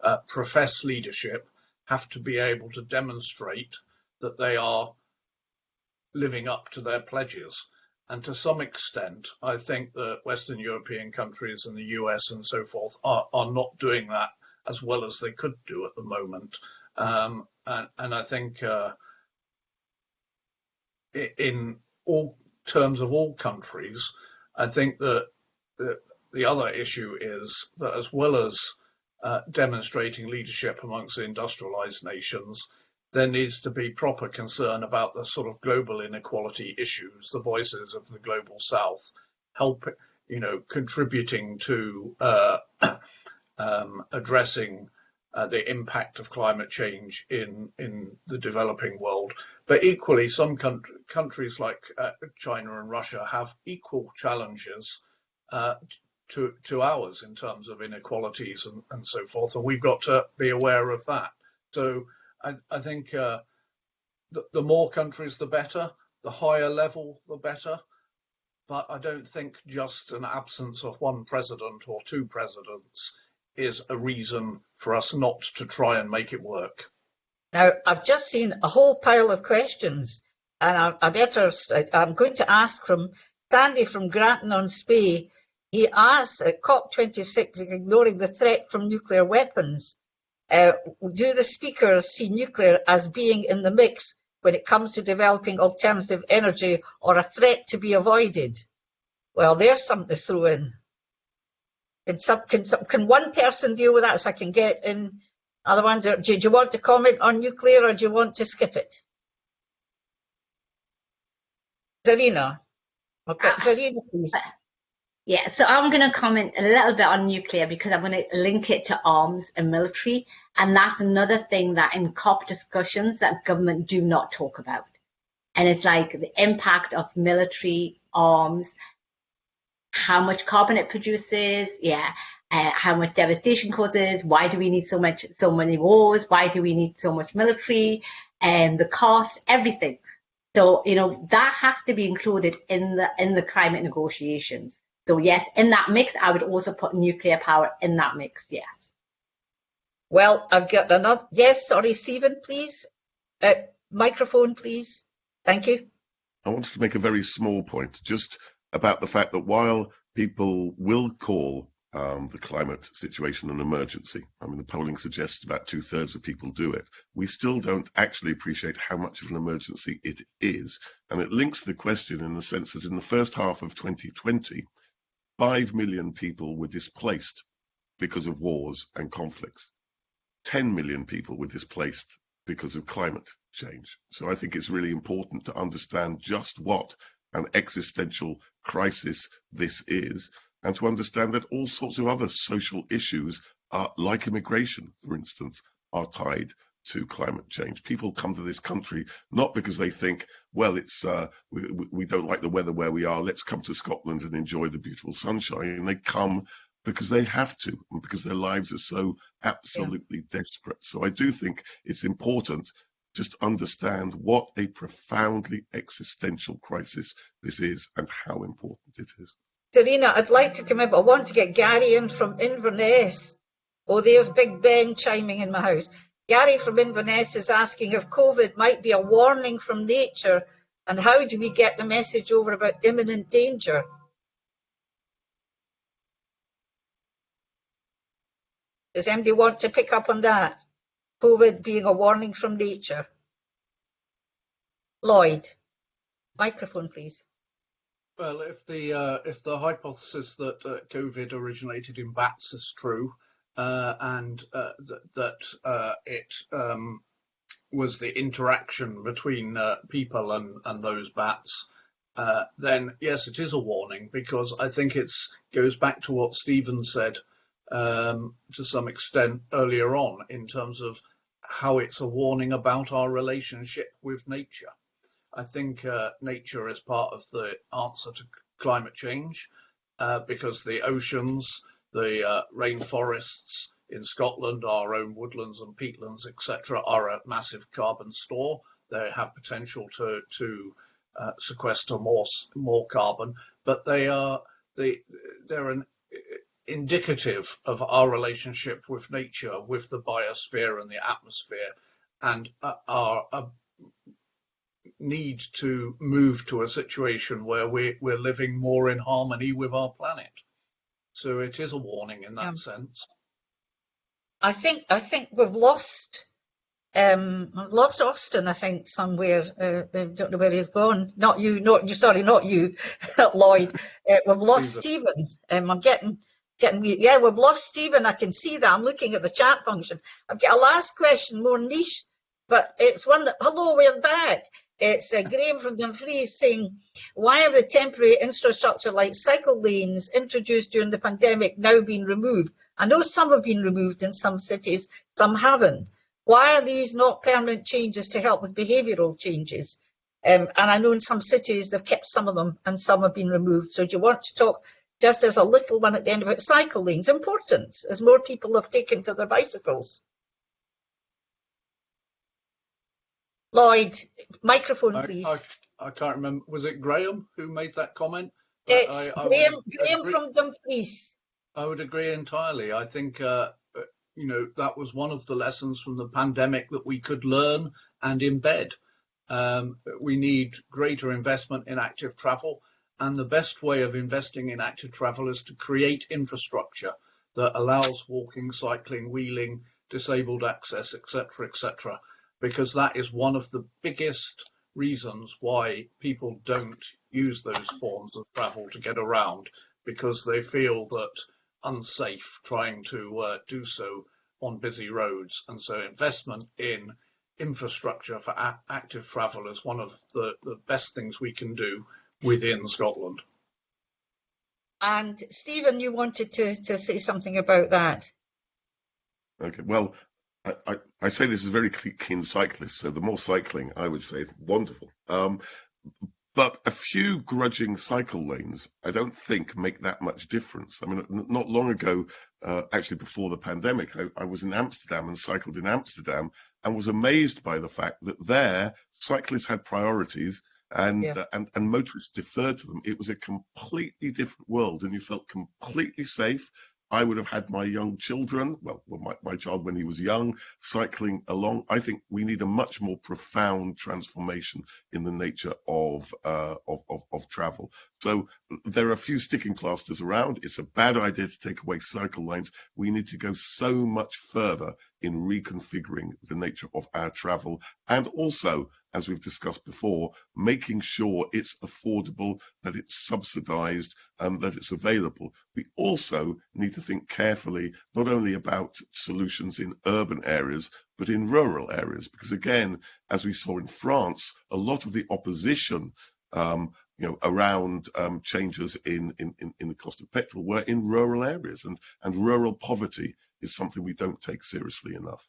uh, profess leadership have to be able to demonstrate that they are living up to their pledges. And to some extent, I think that Western European countries and the US and so forth are, are not doing that as well as they could do at the moment. Um, and, and, I think uh, in all terms of all countries, I think that the, the other issue is that as well as uh, demonstrating leadership amongst industrialized nations, there needs to be proper concern about the sort of global inequality issues, the voices of the global south, help, you know, contributing to uh, um, addressing uh, the impact of climate change in in the developing world. But equally, some country, countries like uh, China and Russia have equal challenges uh, to to ours in terms of inequalities and, and so forth, and we've got to be aware of that. So I, I think uh, the, the more countries, the better. The higher level, the better. But I don't think just an absence of one president or two presidents is a reason for us not to try and make it work. Now, I've just seen a whole pile of questions, and I, I better, I'm going to ask from Sandy from Grantown-on-Spey. He asks at COP26, ignoring the threat from nuclear weapons, uh, do the speakers see nuclear as being in the mix when it comes to developing alternative energy or a threat to be avoided? Well, there's something to throw in. Can, some, can, some, can one person deal with that so I can get in other ones? Do, do you want to comment on nuclear or do you want to skip it? Zarina. Okay, uh, Zarina, please. Yeah, so I'm going to comment a little bit on nuclear because I'm going to link it to arms and military. And that's another thing that in COP discussions that government do not talk about. And it's like the impact of military arms, how much carbon it produces, yeah, uh, how much devastation causes, why do we need so much, so many wars, why do we need so much military, and the cost, everything. So, you know, that has to be included in the in the climate negotiations. So yes, in that mix, I would also put nuclear power in that mix, yes. Well, I've got another, yes, sorry, Stephen, please. Uh, microphone, please. Thank you. I wanted to make a very small point, just about the fact that while people will call um, the climate situation an emergency. I mean, the polling suggests about two thirds of people do it. We still don't actually appreciate how much of an emergency it is. And it links the question in the sense that in the first half of 2020, 5 million people were displaced because of wars and conflicts. 10 million people were displaced because of climate change. So I think it's really important to understand just what an existential crisis this is and to understand that all sorts of other social issues are like immigration, for instance, are tied to climate change. People come to this country not because they think, well, it's uh, we, we, don't like the weather where we are. Let's come to Scotland and enjoy the beautiful sunshine. And they come because they have to, and because their lives are so absolutely yeah. desperate. So I do think it's important just understand what a profoundly existential crisis this is and how important it is. Zarina, I'd like to come in, but I want to get Gary in from Inverness. Oh, there's Big Ben chiming in my house. Gary from Inverness is asking if COVID might be a warning from nature and how do we get the message over about imminent danger? Does anybody want to pick up on that? COVID being a warning from nature. Lloyd, microphone please. Well, if the uh, if the hypothesis that uh, COVID originated in bats is true, and uh, th that uh, it um, was the interaction between uh, people and, and those bats, uh, then yes, it is a warning because I think it goes back to what Stephen said um, to some extent earlier on in terms of how it's a warning about our relationship with nature. I think uh, nature is part of the answer to climate change uh, because the oceans, the uh, rainforests in Scotland, our own woodlands and peatlands, etc., are a massive carbon store. They have potential to to uh, sequester more more carbon, but they are they they're an indicative of our relationship with nature, with the biosphere and the atmosphere, and uh, our uh, need to move to a situation where we, we're living more in harmony with our planet. So it is a warning in that sense. I think I think we've lost um lost Austin. I think somewhere. Uh, I don't know where he's gone. Not you. Not you. Sorry, not you, Lloyd. Uh, we've lost Stephen. Um, I'm getting getting. Yeah, we've lost Stephen. I can see that. I'm looking at the chat function. I've got a last question, more niche, but it's one that. Hello, we're back. It's uh, Grahame from Dumfries saying, why have the temporary infrastructure like cycle lanes introduced during the pandemic now been removed? I know some have been removed in some cities, some haven't. Why are these not permanent changes to help with behavioural changes? Um, and I know in some cities they've kept some of them and some have been removed. So do you want to talk just as a little one at the end about cycle lanes? Important as more people have taken to their bicycles. Lloyd, microphone, please. I, I, I, can't remember. Was it Grahame who made that comment? It's I, Grahame, Grahame from Dumfries. I would agree entirely. I think, uh, uh, you know, that was one of the lessons from the pandemic that we could learn and embed. Um, we need greater investment in active travel. And the best way of investing in active travel is to create infrastructure that allows walking, cycling, wheeling, disabled access, etc., etc., because that is one of the biggest reasons why people don't use those forms of travel to get around, because they feel that unsafe trying to uh, do so on busy roads. And so investment in infrastructure for active travel is one of the, the best things we can do within Scotland. And Stephen, you wanted to, to say something about that. Okay, well, I, I, I say this is very keen cyclist, so the more cycling, I would say, it's wonderful. Um, but a few grudging cycle lanes, I don't think make that much difference. I mean, not long ago, uh, actually before the pandemic, I, I, was in Amsterdam and cycled in Amsterdam and was amazed by the fact that there cyclists had priorities and, yeah. uh, and and motorists deferred to them. It was a completely different world, and you felt completely safe. I would have had my young children, well, my, my child when he was young, cycling along. I think we need a much more profound transformation in the nature of, uh, of, of, of, travel. So there are a few sticking plasters around. It's a bad idea to take away cycle lanes. We need to go so much further in reconfiguring the nature of our travel and also as we've discussed before, making sure it's affordable, that it's subsidized, and that it's available. We also need to think carefully not only about solutions in urban areas, but in rural areas, because again, as we saw in France, a lot of the opposition um, you know, around um, changes in, in, in the cost of petrol were in rural areas, and, and rural poverty is something we don't take seriously enough.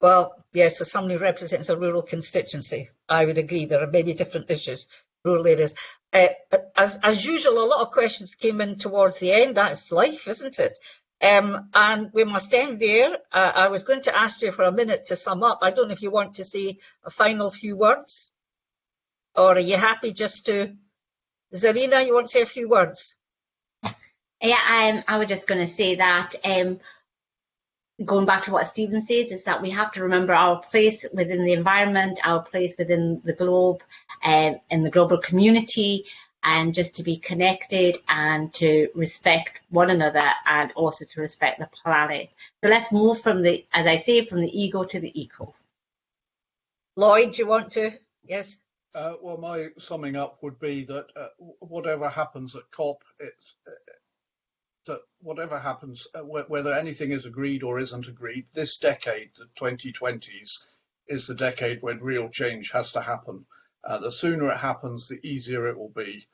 Well, yes, as someone who represents a rural constituency, I would agree there are many different issues, rural areas. Uh, as, as usual, a lot of questions came in towards the end. That's life, isn't it? Um, and we must end there. Uh, I was going to ask you for a minute to sum up. I don't know if you want to say a final few words, or are you happy just to, Zarina, you want to say a few words? Yeah, um, I was just going to say that um, going back to what Stephen says, is that we have to remember our place within the environment, our place within the globe, um, in the global community, and just to be connected and to respect one another and also to respect the planet. So let's move from the, as I say, from the ego to the eco. Lloyd, do you want to? Yes. Uh, well, my summing up would be that uh, whatever happens at COP, it's, that whatever happens, uh, whether anything is agreed or isn't agreed, this decade, the 2020s, is the decade when real change has to happen. Uh, the sooner it happens, the easier it will be.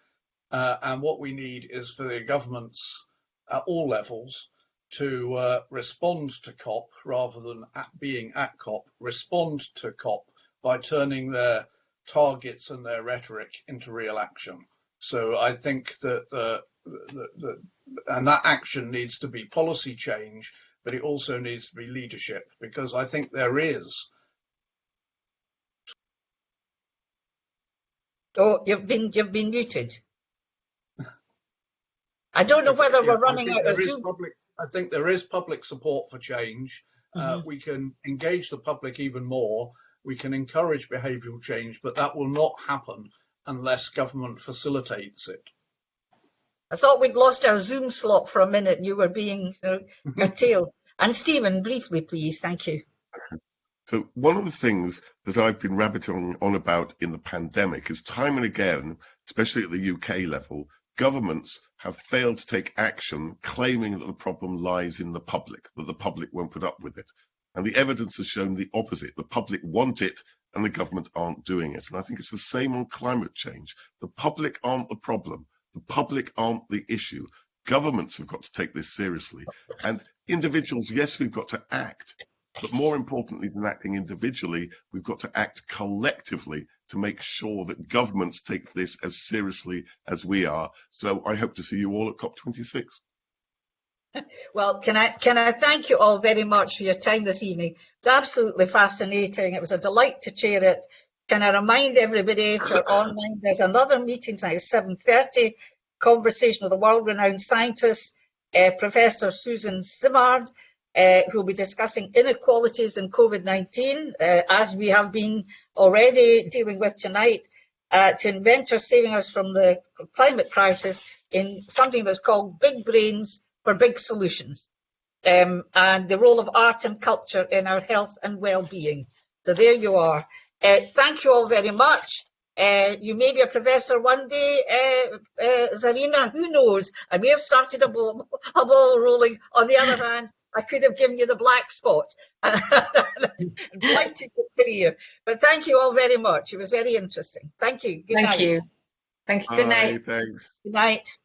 Uh, and what we need is for the governments at all levels to uh, respond to COP rather than at being at COP, respond to COP by turning their targets and their rhetoric into real action. So I think that the, the, the, and that action needs to be policy change, but it also needs to be leadership because I think there is. Oh, you've been you've been muted. I don't know whether yeah, we're running out of Zoom. Public, I think there is public support for change. Mm -hmm. uh, mm-hmm. we can engage the public even more. We can encourage behavioural change, but that will not happen unless government facilitates it. I thought we'd lost our Zoom slot for a minute and you were being uh, curtailed. and Stephen, briefly, please. Thank you. So one of the things that I've been rabbiting on about in the pandemic is time and again, especially at the UK level, governments have failed to take action claiming that the problem lies in the public, that the public won't put up with it. And the evidence has shown the opposite. The public want it and the government aren't doing it. And I think it's the same on climate change. The public aren't the problem. The public aren't the issue. Governments have got to take this seriously. And individuals, yes, we've got to act. But more importantly than acting individually, we've got to act collectively to make sure that governments take this as seriously as we are. So I hope to see you all at COP26. Well, can I can I thank you all very much for your time this evening? It's absolutely fascinating. It was a delight to chair it. Can I remind everybody for online, there's another meeting tonight, 7.30, conversation with a world-renowned scientist. uh, Professor Susan Simard, uh, who will be discussing inequalities in COVID-19, uh, as we have been already dealing with tonight, uh, to inventors saving us from the climate crisis in something that's called Big Brains for Big Solutions, um, and the role of art and culture in our health and well-being. So there you are. Uh, thank you all very much. Uh, you may be a professor one day, uh, uh, Zarina, who knows? I may have started a ball, a ball rolling. On the other hand, I could have given you the black spot and blighted your career. But thank you all very much. It was very interesting. Thank you. Good Thank night. you. Thank you. Good night. Bye, thanks. Good night.